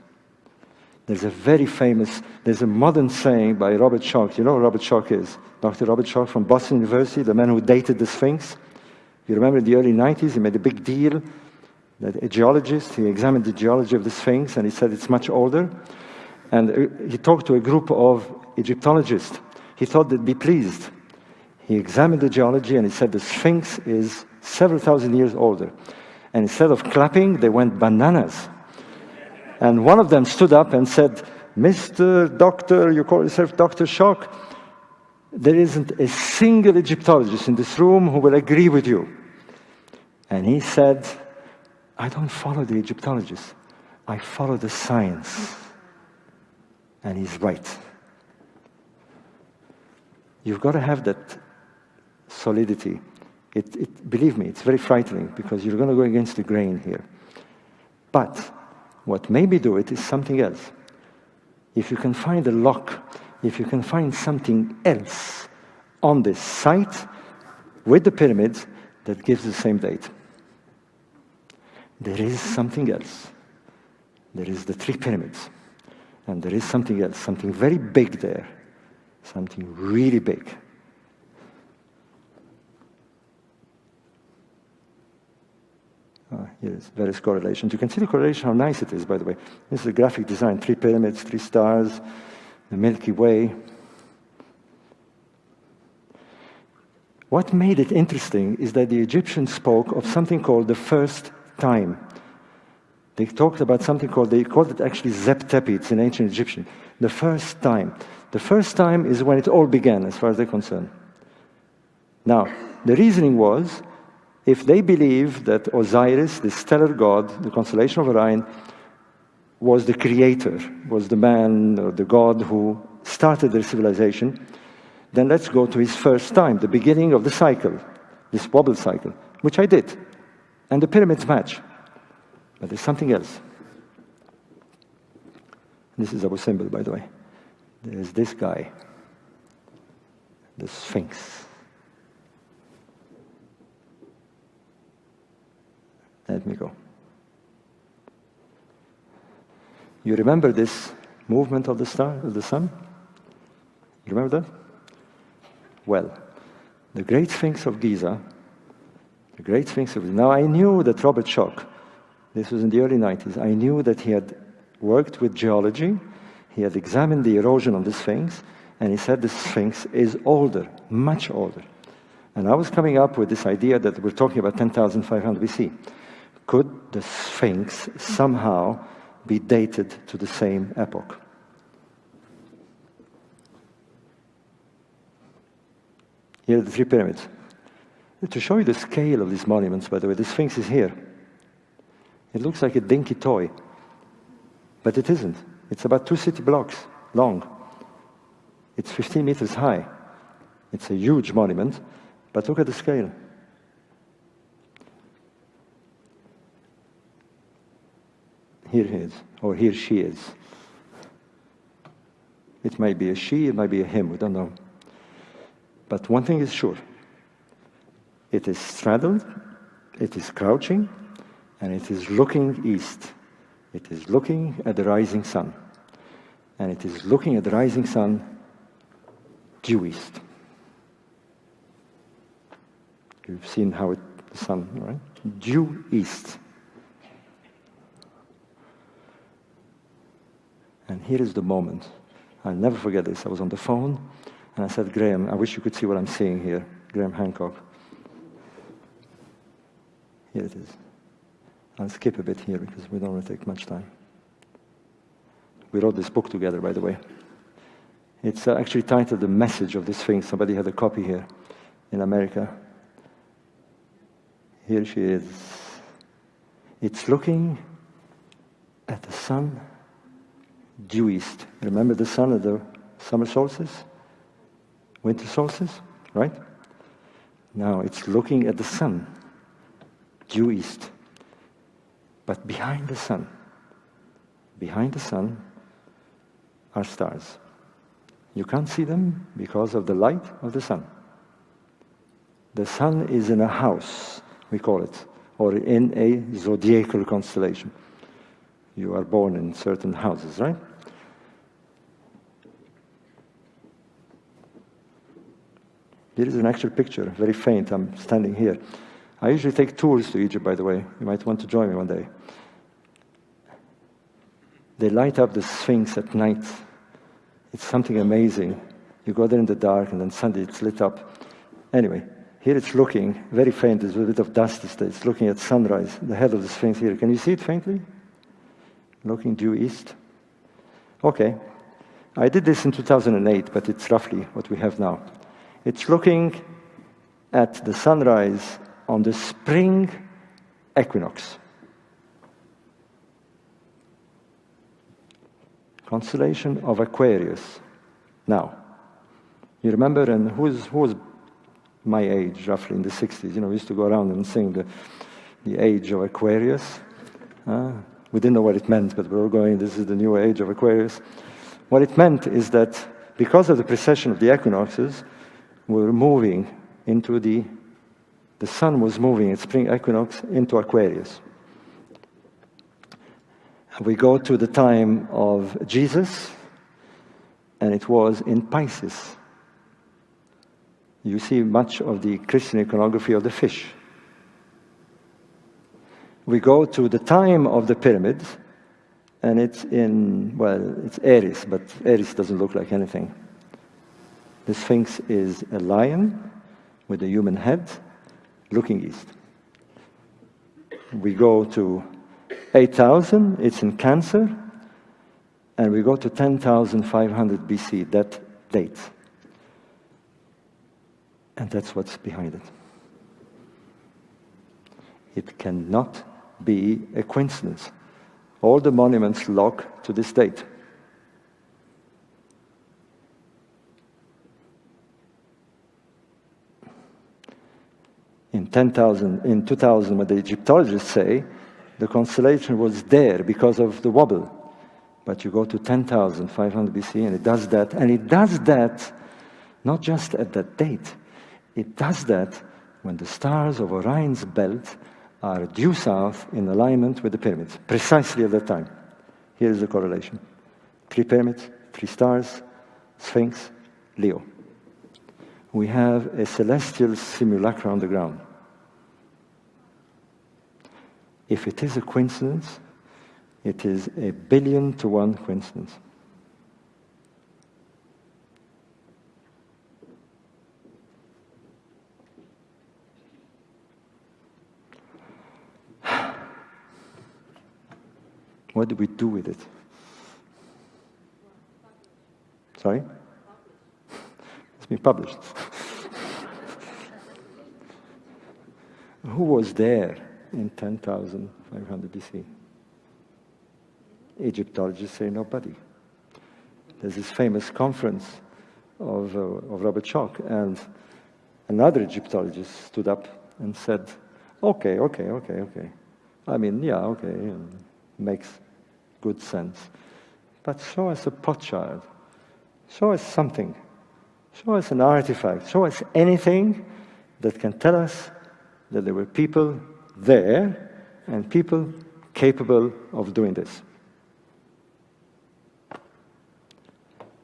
There's a very famous, there's a modern saying by Robert Schoch. You know who Robert Schoch is? Dr. Robert Schoch from Boston University, the man who dated the Sphinx. You remember in the early 90s, he made a big deal that a geologist, he examined the geology of the Sphinx and he said it's much older. And he talked to a group of Egyptologists. He thought they'd be pleased. He examined the geology and he said the Sphinx is several thousand years older. And instead of clapping, they went bananas. And one of them stood up and said, Mr. Doctor, you call yourself Dr. Schoch, there isn't a single Egyptologist in this room who will agree with you. And he said, I don't follow the Egyptologists, I follow the science. And he's right. You've got to have that solidity. It, it, believe me, it's very frightening because you're going to go against the grain here. But what maybe do it is something else. If you can find a lock, if you can find something else on this site with the pyramids that gives the same date. There is something else. There is the three pyramids. And there is something else, something very big there, something really big. Uh, yes, various correlations. You can see the correlation, how nice it is, by the way. This is a graphic design, three pyramids, three stars, the Milky Way. What made it interesting is that the Egyptians spoke of something called the first time. They talked about something called, they called it actually Zep Tepi, it's in ancient Egyptian. The first time. The first time is when it all began, as far as they're concerned. Now, the reasoning was if they believe that Osiris, the stellar god, the constellation of Orion, was the creator, was the man or the god who started their civilization, then let's go to his first time, the beginning of the cycle, this wobble cycle, which I did. And the pyramids match. But there's something else. This is our symbol, by the way. There's this guy, the Sphinx. Let me go. You remember this movement of the star, of the sun? You remember that? Well, the Great Sphinx of Giza, the Great Sphinx of Giza. Now, I knew that Robert Schoch, this was in the early 90s, I knew that he had worked with geology, he had examined the erosion of the Sphinx, and he said the Sphinx is older, much older. And I was coming up with this idea that we're talking about 10,500 BC. Could the Sphinx somehow be dated to the same epoch? Here are the three pyramids. To show you the scale of these monuments, by the way, the Sphinx is here. It looks like a dinky toy, but it isn't. It's about two city blocks long. It's 15 meters high. It's a huge monument, but look at the scale. Here he is, or here she is. It might be a she, it might be a him, we don't know. But one thing is sure it is straddled, it is crouching, and it is looking east. It is looking at the rising sun. And it is looking at the rising sun due east. You've seen how it, the sun, right? Due east. And here is the moment. I'll never forget this. I was on the phone and I said, Graham, I wish you could see what I'm seeing here. Graham Hancock. Here it is. I'll skip a bit here because we don't want to take much time. We wrote this book together, by the way. It's uh, actually titled The Message of the Sphinx. Somebody had a copy here in America. Here she is. It's looking at the sun due east. Remember the sun at the summer solstice? Winter solstice, right? Now it's looking at the sun, due east. But behind the sun, behind the sun are stars. You can't see them because of the light of the sun. The sun is in a house, we call it, or in a zodiacal constellation. You are born in certain houses, right? Here is an actual picture, very faint. I'm standing here. I usually take tours to Egypt, by the way. You might want to join me one day. They light up the Sphinx at night. It's something amazing. You go there in the dark, and then suddenly it's lit up. Anyway, Here it's looking very faint, there's a bit of dust. It's looking at sunrise, the head of the Sphinx here. Can you see it faintly? Looking due east. Okay. I did this in 2008, but it's roughly what we have now. It's looking at the sunrise on the spring equinox. Constellation of Aquarius. Now, you remember, and who's, who was my age, roughly in the 60s? You know, we used to go around and sing the, the age of Aquarius. Uh, we didn't know what it meant, but we were going, this is the new age of Aquarius. What it meant is that because of the precession of the equinoxes, we were moving into the, the sun was moving at spring equinox into Aquarius. We go to the time of Jesus, and it was in Pisces. You see much of the Christian iconography of the fish. We go to the time of the pyramids, and it's in, well, it's Aries, but Aries doesn't look like anything. The Sphinx is a lion with a human head looking east. We go to 8000, it's in Cancer, and we go to 10,500 BC, that date. And that's what's behind it. It cannot be a coincidence. All the monuments lock to this date. In 10,000, in 2000, what the Egyptologists say, the constellation was there because of the wobble. But you go to 10,500 BC and it does that, and it does that not just at that date, it does that when the stars of Orion's belt are due south in alignment with the pyramids, precisely at that time. Here is the correlation. Three pyramids, three stars, Sphinx, Leo. We have a celestial simulacra on the ground. If it is a coincidence, it is a billion to one coincidence. (sighs) What do we do with it? Sorry? It's been published. (laughs) Who was there in 10,500 BC? Egyptologists say nobody. There's this famous conference of, uh, of Robert Schoch, and another Egyptologist stood up and said, okay, okay, okay, okay. I mean, yeah, okay, makes good sense. But show us a potsherd. Show us something. Show us an artifact. Show us anything that can tell us that there were people there and people capable of doing this.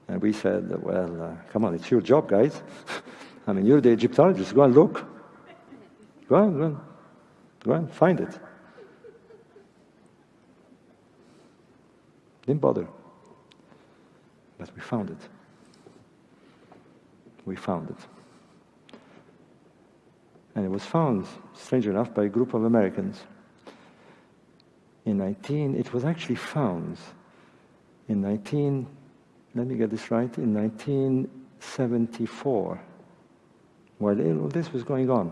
And we said, well, uh, come on, it's your job, guys. (laughs) I mean, you're the Egyptologist. Go and look. Go on, go on. Go and find it. Didn't bother. But we found it. We found it. And it was found, strange enough, by a group of Americans. In 19, it was actually found in 19, let me get this right, in 1974, while all this was going on.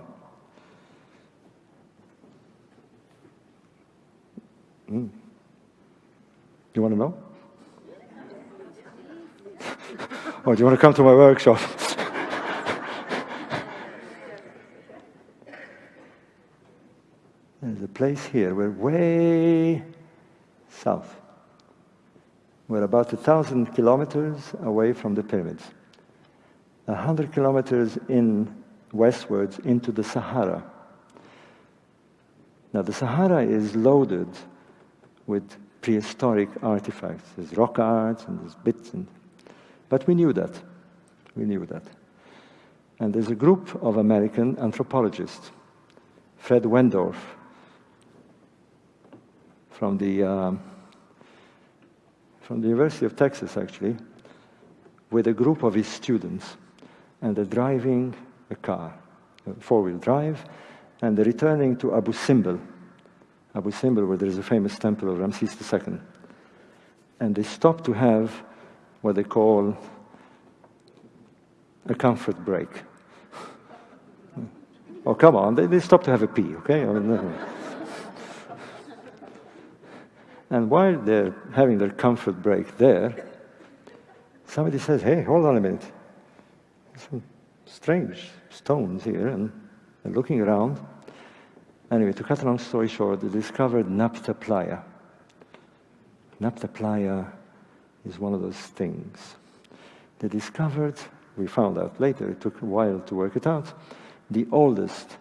Mm. You want to know? (laughs) or do you want to come to my workshop? (laughs) There's a place here. We're way south. We're about a thousand kilometers away from the pyramids. A hundred kilometers in westwards into the Sahara. Now the Sahara is loaded with prehistoric artifacts. There's rock art and there's bits. And, but we knew that. We knew that. And there's a group of American anthropologists, Fred Wendorf, from the, um, from the University of Texas, actually, with a group of his students. And they're driving a car. a four-wheel drive, and they're returning to Abu Simbel, Abu Simbel, where there is a famous temple of Ramses II. And they stop to have what they call a comfort break. (laughs) oh, come on, they, they stop to have a pee, okay? I mean, and while they're having their comfort break there, somebody says, hey, hold on a minute. There's some strange stones here, and they're looking around. Anyway, to cut a long story short, they discovered Nabta Playa. Nabta Playa is one of those things. They discovered, we found out later, it took a while to work it out, the oldest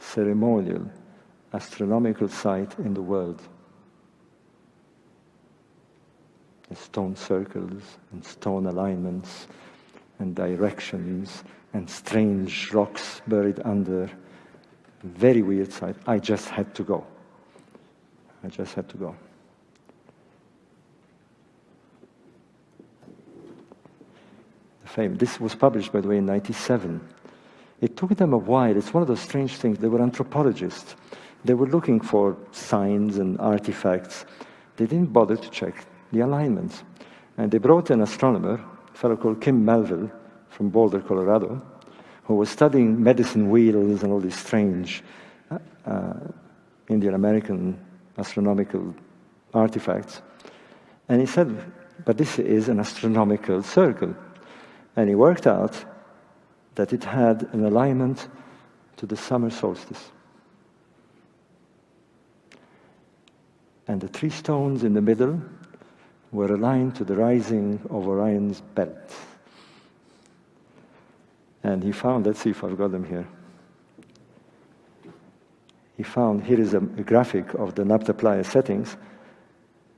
ceremonial astronomical site in the world. The stone circles and stone alignments and directions and strange rocks buried under. Very weird site. I just had to go. I just had to go. The fame. This was published, by the way, in 97. It took them a while. It's one of those strange things. They were anthropologists. They were looking for signs and artifacts. They didn't bother to check the alignments. And they brought an astronomer, a fellow called Kim Malville from Boulder, Colorado, who was studying medicine wheels and all these strange uh, uh, Indian American astronomical artifacts. And he said, but this is an astronomical circle. And he worked out that it had an alignment to the summer solstice. And the three stones in the middle were aligned to the rising of Orion's belt. And he found, let's see if I've got them here. He found, here is a, a graphic of the Playa settings,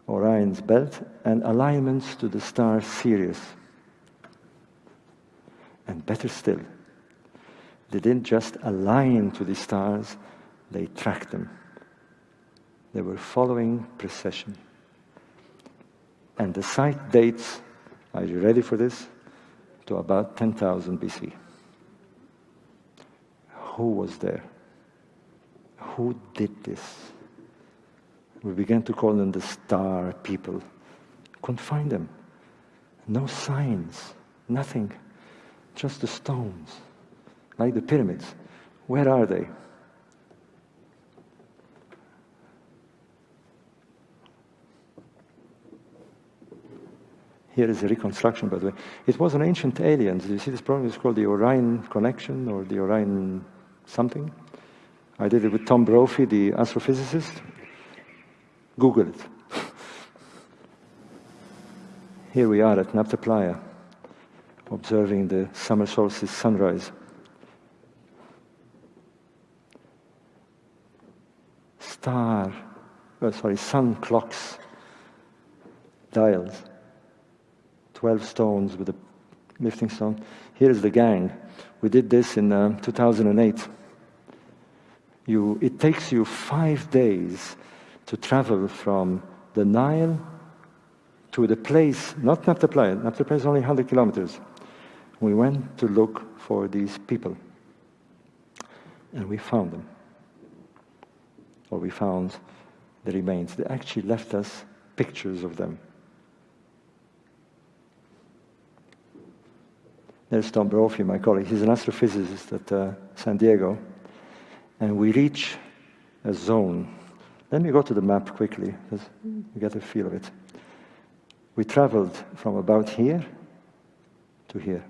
Orion's belt, and alignments to the star Sirius. And better still, they didn't just align to the stars, they tracked them. They were following precession. And the site dates, are you ready for this? To about 10,000 BC who was there? Who did this? We began to call them the star people. Couldn't find them. No signs, nothing, just the stones, like the pyramids. Where are they? Here is a reconstruction, by the way. It was an ancient aliens. You see this problem is called the Orion Connection or the Orion something. I did it with Tom Brophy, the astrophysicist. Google it. (laughs) Here we are at Nabta Playa, observing the summer solstice sunrise. Star, oh, sorry, sun clocks, dials, 12 stones with a lifting stone. Here is the gang. We did this in uh, 2008. You, it takes you five days to travel from the Nile to the place, not Nabta Playa, Playa is only 100 kilometers. We went to look for these people. And we found them. Or we found the remains. They actually left us pictures of them. There's Tom Brophy, my colleague. He's an astrophysicist at uh, San Diego. And we reach a zone. Let me go to the map quickly, because you get a feel of it. We traveled from about here to here.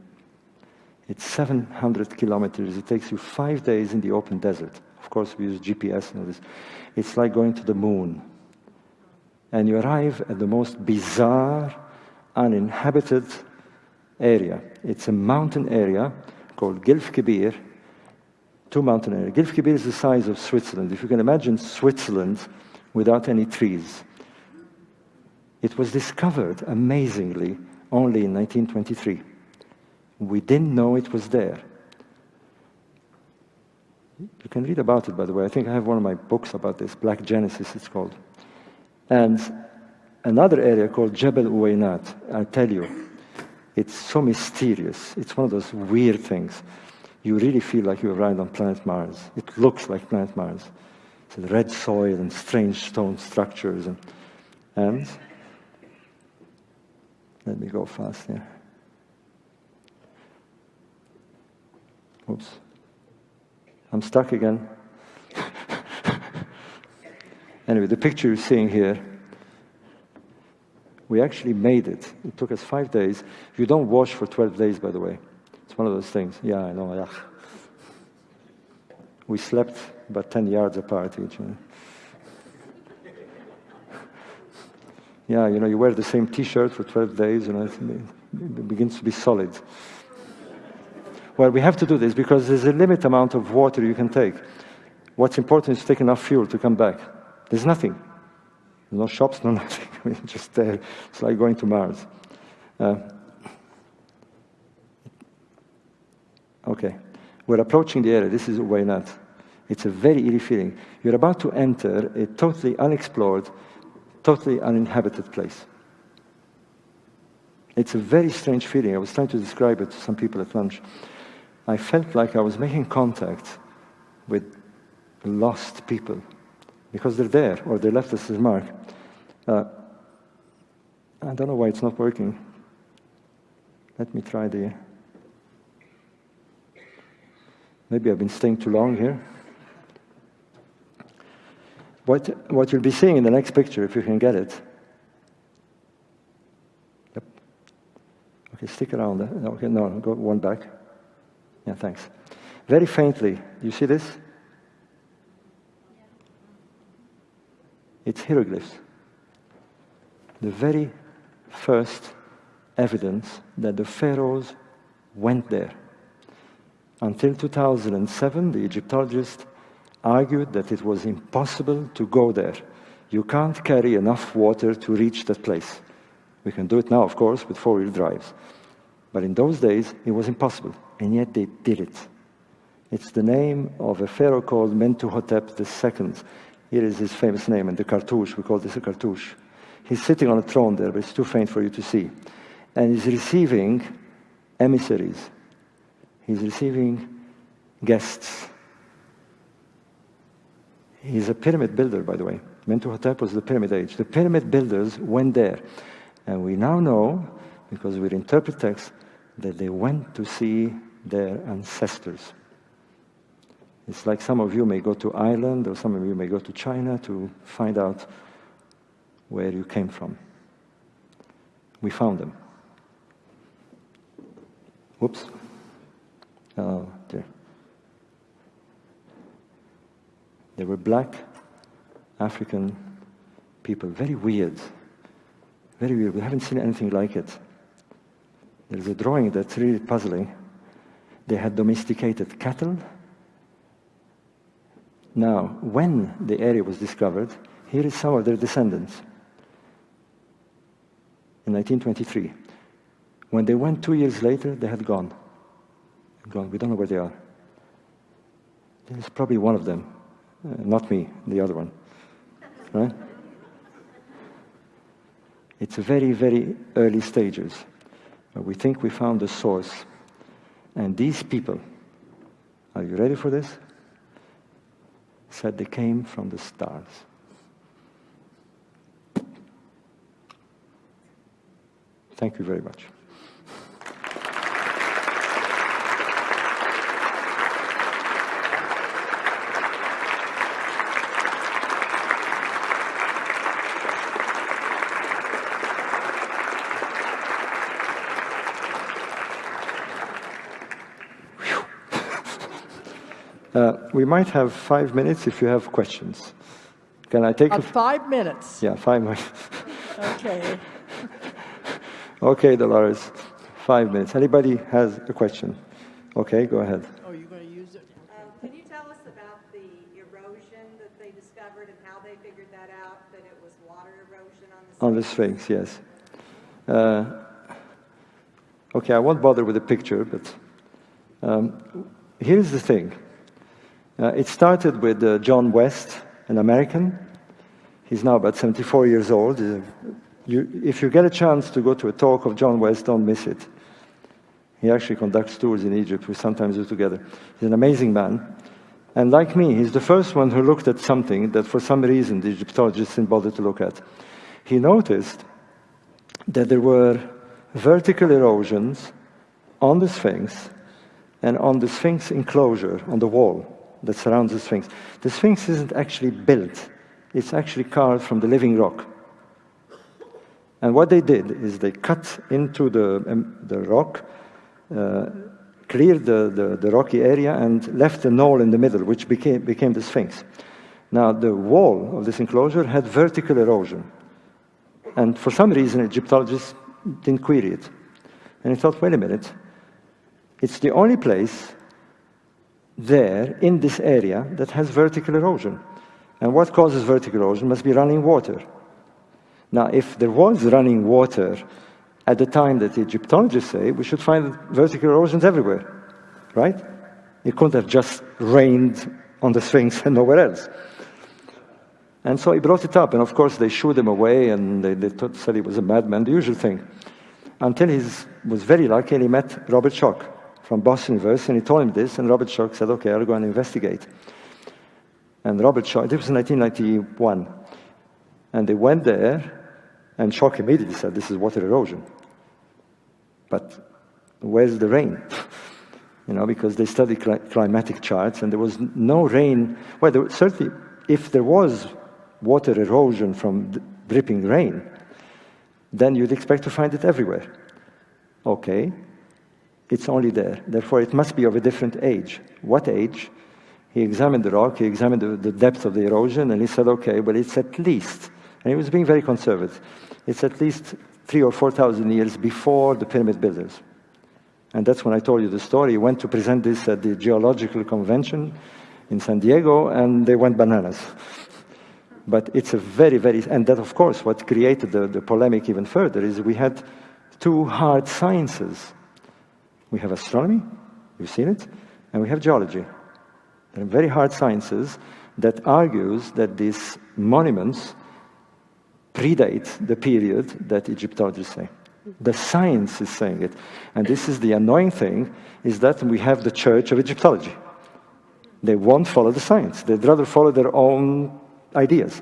It's 700 kilometers. It takes you five days in the open desert. Of course, we use GPS and all this. It's like going to the moon. And you arrive at the most bizarre, uninhabited area. It's a mountain area called Gilf Kebir, two mountain areas. Gilf Kebir is the size of Switzerland. If you can imagine Switzerland without any trees. It was discovered, amazingly, only in 1923. We didn't know it was there. You can read about it, by the way. I think I have one of my books about this, Black Genesis, it's called. And another area called Jebel Uwainat, I'll tell you, it's so mysterious. It's one of those weird things. you really feel like you arrived on planet Mars. It looks like planet Mars. It's red soil and strange stone structures. And, and let me go fast here. Oops. I'm stuck again. (laughs) anyway, the picture you're seeing here, we actually made it. It took us five days. You don't wash for 12 days, by the way. It's one of those things. Yeah, I know. Yeah. We slept about 10 yards apart each. yeah, you know, you wear the same T-shirt for 12 days, you know, it begins to be solid. Well, we have to do this because there's a limit amount of water you can take. What's important is to take enough fuel to come back. There's nothing. No shops, no (laughs) nothing. Just there. It's like going to Mars. Uh, okay. We're approaching the area. This is Uweinat. It's a very eerie feeling. You're about to enter a totally unexplored, totally uninhabited place. It's a very strange feeling. I was trying to describe it to some people at lunch. I felt like I was making contact with lost people because they're there or they left us a mark. Uh, I don't know why it's not working. Let me try the. Maybe I've been staying too long here. What, what you'll be seeing in the next picture, if you can get it. Yep. Okay, stick around. Okay, no, go one back. Yeah, thanks. Very faintly, you see this? It's hieroglyphs. The very first evidence that the pharaohs went there. Until 2007, the Egyptologists argued that it was impossible to go there. You can't carry enough water to reach that place. We can do it now, of course, with four wheel drives. But in those days, it was impossible, and yet they did it. It's the name of a pharaoh called Mentuhotep II. Here is his famous name, and the cartouche, we call this a cartouche. He's sitting on a throne there, but it's too faint for you to see. And he's receiving emissaries. He's receiving guests. He's a pyramid builder, by the way. Mentuhotep was the pyramid age. The pyramid builders went there. And we now know, because we interpret text, that they went to see their ancestors. It's like some of you may go to Ireland or some of you may go to China to find out where you came from. We found them. Whoops. Oh, dear. They were black African people, very weird. Very weird. We haven't seen anything like it. There's a drawing that's really puzzling. They had domesticated cattle. Now, when the area was discovered, here is some of their descendants. In 1923. When they went two years later, they had gone. Gone. We don't know where they are. There's probably one of them. Uh, not me, the other one. Right? It's very, very early stages. We think we found the source. And these people, are you ready for this? Said they came from the stars. Thank you very much. Uh, we might have five minutes if you have questions. Can I take uh, five minutes? Yeah, five minutes. okay. (laughs) okay, Dolores. Five minutes. Anybody has a question? Okay, go ahead. Oh, you're going to use it? Um, can you tell us about the erosion that they discovered and how they figured that out, that it was water erosion on the Sphinx? On the Sphinx, yes. Uh, okay, I won't bother with the picture, but um, here's the thing. Uh, it started with uh, John West, an American. He's now about 74 years old. Uh, you, if you get a chance to go to a talk of John West, don't miss it. He actually conducts tours in Egypt. We sometimes do together. He's an amazing man. And like me, he's the first one who looked at something that for some reason the Egyptologists didn't bother to look at. He noticed that there were vertical erosions on the Sphinx and on the Sphinx enclosure, on the wall that surrounds the Sphinx. The Sphinx isn't actually built, it's actually carved from the living rock. And what they did is they cut into the, um, the rock, uh, cleared the, the, the, rocky area, and left a knoll in the middle, which became, became the Sphinx. Now, the wall of this enclosure had vertical erosion. And for some reason, Egyptologists didn't query it. And he thought, wait a minute, it's the only place there in this area that has vertical erosion. And what causes vertical erosion must be running water. Now, if there was running water at the time that the Egyptologists say, we should find vertical erosions everywhere, right? It couldn't have just rained on the Sphinx (laughs) and nowhere else. And so he brought it up, and of course they shooed him away, and they, they thought, said he was a madman, the usual thing. Until he was very lucky and he met Robert Schoch from Boston University, and he told him this, and Robert Schoch said, okay, I'll go and investigate. And Robert Schoch, this was 1991, and they went there, and Schoch immediately said, this is water erosion. But where's the rain? (laughs) you know, because they studied cl climatic charts, and there was no rain. Well, there, certainly, if there was water erosion from dripping rain, then you'd expect to find it everywhere. Okay, it's only there. Therefore, it must be of a different age. What age? He examined the rock, he examined the, depth of the erosion, and he said, okay, well, it's at least, and he was being very conservative, it's at least three or 4,000 years before the pyramid builders. And that's when I told you the story. He went to present this at the Geological Convention in San Diego, and they went bananas. But it's a very, very, and that, of course, what created the, the polemic even further is we had two hard sciences. We have astronomy, you've seen it, and we have geology. They're very hard sciences that argues that these monuments predate the period that Egyptologists say. The science is saying it. And this is the annoying thing, is that we have the Church of Egyptology. They won't follow the science. They'd rather follow their own ideas.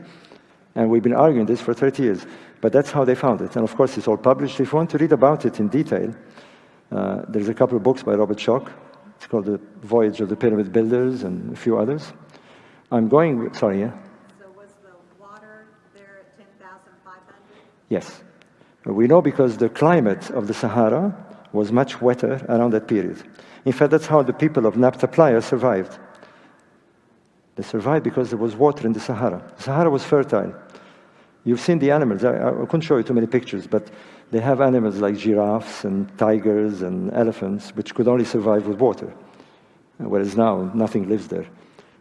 And we've been arguing this for 30 years. But that's how they found it. And of course, it's all published. If you want to read about it in detail, uh, there's a couple of books by Robert Schoch. It's called The Voyage of the Pyramid Builders and a few others. I'm going, sorry, yeah? So was the water there at 10,500? Yes. We know because the climate of the Sahara was much wetter around that period. In fact, that's how the people of Nabta Playa survived. They survived because there was water in the Sahara. The Sahara was fertile. You've seen the animals. I, I couldn't show you too many pictures, but they have animals like giraffes and tigers and elephants, which could only survive with water, whereas now nothing lives there.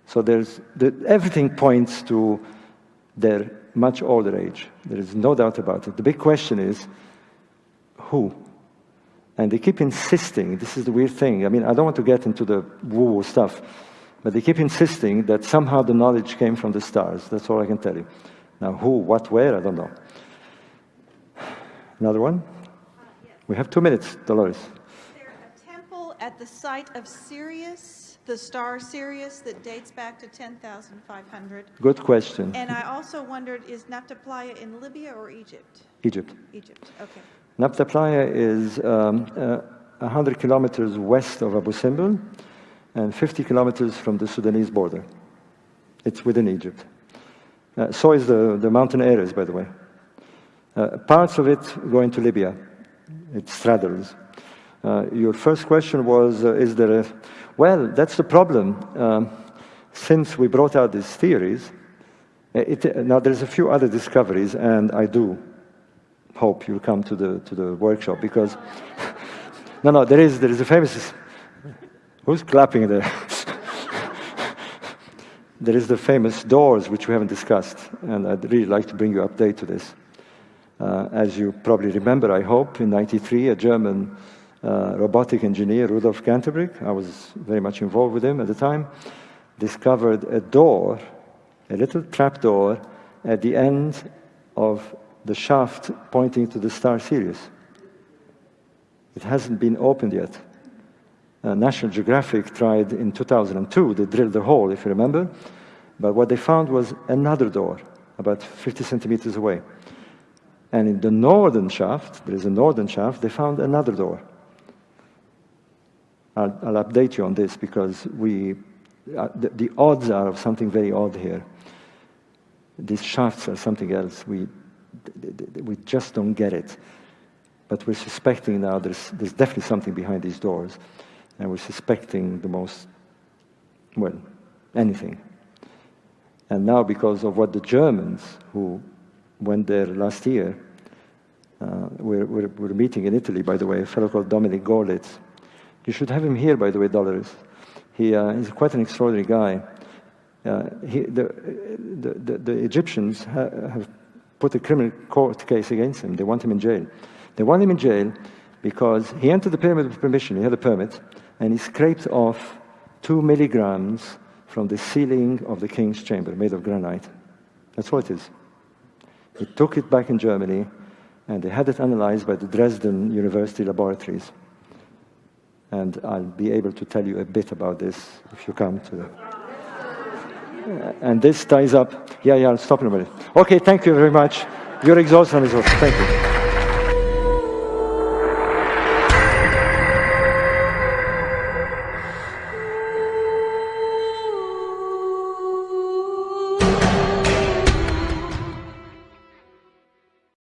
So there's the, everything points to their much older age. There is no doubt about it. The big question is who? And they keep insisting. This is the weird thing. I mean, I don't want to get into the woo-woo stuff. But they keep insisting that somehow the knowledge came from the stars. That's all I can tell you. Now, who, what, where, I don't know. Another one? We have two minutes, Dolores. Is there a temple at the site of Sirius, the star Sirius, that dates back to 10,500? Good question. And I also wondered, is Nabta Playa in Libya or Egypt? Egypt. Egypt, okay. Nabta Playa is um, uh, 100 kilometers west of Abu Simbel and 50 kilometers from the Sudanese border. It's within Egypt. Uh, so is the, the mountain areas, by the way. Uh, parts of it go into Libya. It straddles. Uh, your first question was, uh, is there a... Well, that's the problem. Um, since we brought out these theories, uh, it, now there's a few other discoveries, and I do hope you'll come to the, to the workshop, because... (laughs) no, no, there is, there is a famous Who's clapping there? (laughs) there is the famous doors, which we haven't discussed, and I'd really like to bring you update to this. Uh, as you probably remember, I hope, in 93, a German uh, robotic engineer, Rudolf Gantenbrink, I was very much involved with him at the time, discovered a door, a little trap door, at the end of the shaft pointing to the star Sirius. It hasn't been opened yet. Uh, National Geographic tried in 2002, they drilled a hole, if you remember, but what they found was another door, about 50 centimeters away. And in the northern shaft, there is a northern shaft, they found another door. I'll, I'll update you on this because we, uh, the, the odds are of something very odd here. These shafts are something else. We, we just don't get it. But we're suspecting now there's, there's definitely something behind these doors. And we're suspecting the most, well, anything. And now, because of what the Germans, who went there last year, uh, we're, we're, we're meeting in Italy, by the way, a fellow called Dominique Görlitz. You should have him here, by the way, Dolores. He, uh, he's quite an extraordinary guy. Uh, he, the, the, the, the Egyptians ha have put a criminal court case against him. They want him in jail. They want him in jail because he entered the pyramid with permission, he had a permit, and he scraped off two milligrams from the ceiling of the king's chamber, made of granite. That's what it is. He took it back in Germany, and they had it analyzed by the Dresden University laboratories. And I'll be able to tell you a bit about this if you come to the. And this ties up. Yeah, yeah, I'll stop in a minute. Okay, thank you very much. You're exhausted, Mr. Thank you.